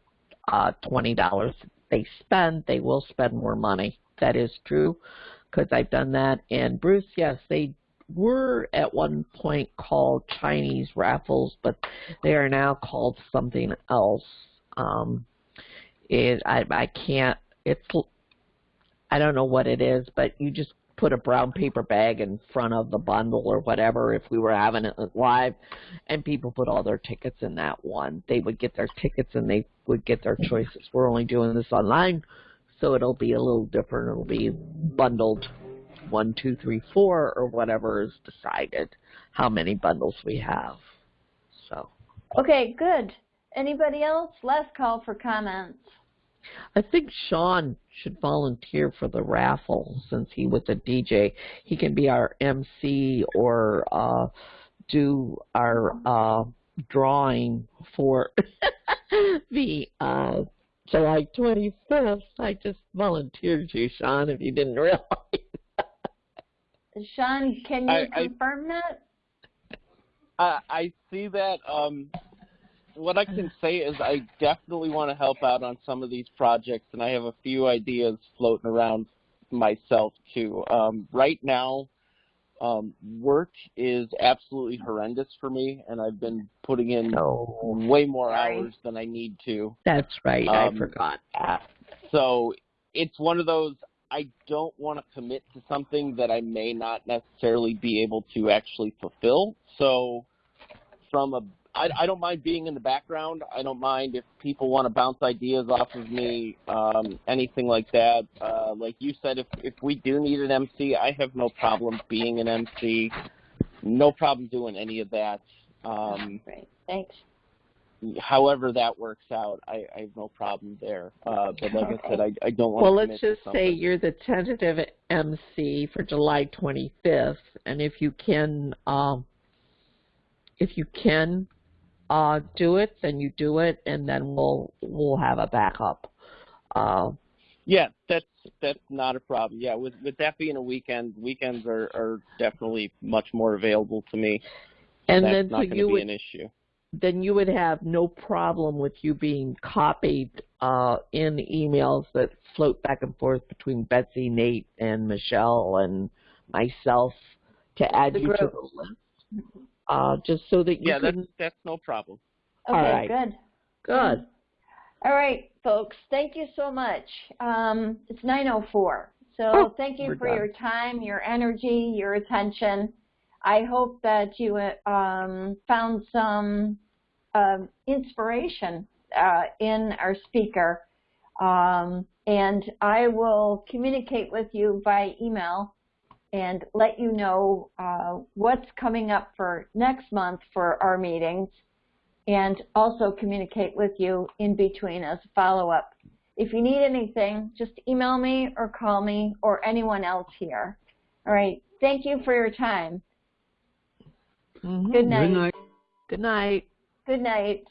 uh, twenty dollars they spend. They will spend more money. That is true because I've done that. And Bruce, yes, they were at one point called Chinese raffles, but they are now called something else. Um, it I I can't. It's I don't know what it is, but you just put a brown paper bag in front of the bundle or whatever if we were having it live and people put all their tickets in that one. They would get their tickets and they would get their choices. We're only doing this online, so it'll be a little different. It'll be bundled one, two, three, four, or whatever is decided how many bundles we have. So Okay, good. Anybody else? Last call for comments. I think Sean should volunteer for the raffle since he was a DJ. He can be our MC or uh, do our uh, drawing for the uh, July 25th. I just volunteered you, Sean, if you didn't realize. Sean, can you I- I- confirm that? I, I see that. Um, what I can say is I definitely want to help out on some of these projects, and I have a few ideas floating around myself too. Um, right now, um, work is absolutely horrendous for me, and I've been putting in No, way more Sorry. hours than I need to. that's right. I Um, forgot that. So it's one of those I don't want to commit to something that I may not necessarily be able to actually fulfill. So from a I, I don't mind being in the background. I don't mind if people want to bounce ideas off of me, um, anything like that. Uh, like you said, if if we do need an MC, I have no problem being an MC. No problem doing any of that. Um, Great, thanks. however that works out, I, I have no problem there. Uh, but like I said, I, I don't want Well, to let's commit to just say you're the tentative MC for July 25th, and if you can, um, if you can uh, do it, then you do it, and then we'll we'll have a backup. Uh, Yeah, that's that's not a problem. Yeah, with with that being a weekend, weekends are are definitely much more available to me. and that's then not so going you to be would an issue. then you would have no problem with you being copied uh, in emails that float back and forth between Betsy, Nate, and Michelle and myself to add The you to the list, uh, just so that you Yeah, can. that's that's no problem. Okay, right. good. Good. All right, folks, thank you so much. Um, it's 9.04, so Oh, thank you for done. your time, your energy, your attention. I hope that you um, found some um, inspiration uh, in our speaker. Um, and I will communicate with you by email and let you know uh, what's coming up for next month for our meetings and also communicate with you in between as a follow-up. If you need anything, just email me or call me or anyone else here. All right. Thank you for your time. Mhm. Good night. Good night. Good night. Good night.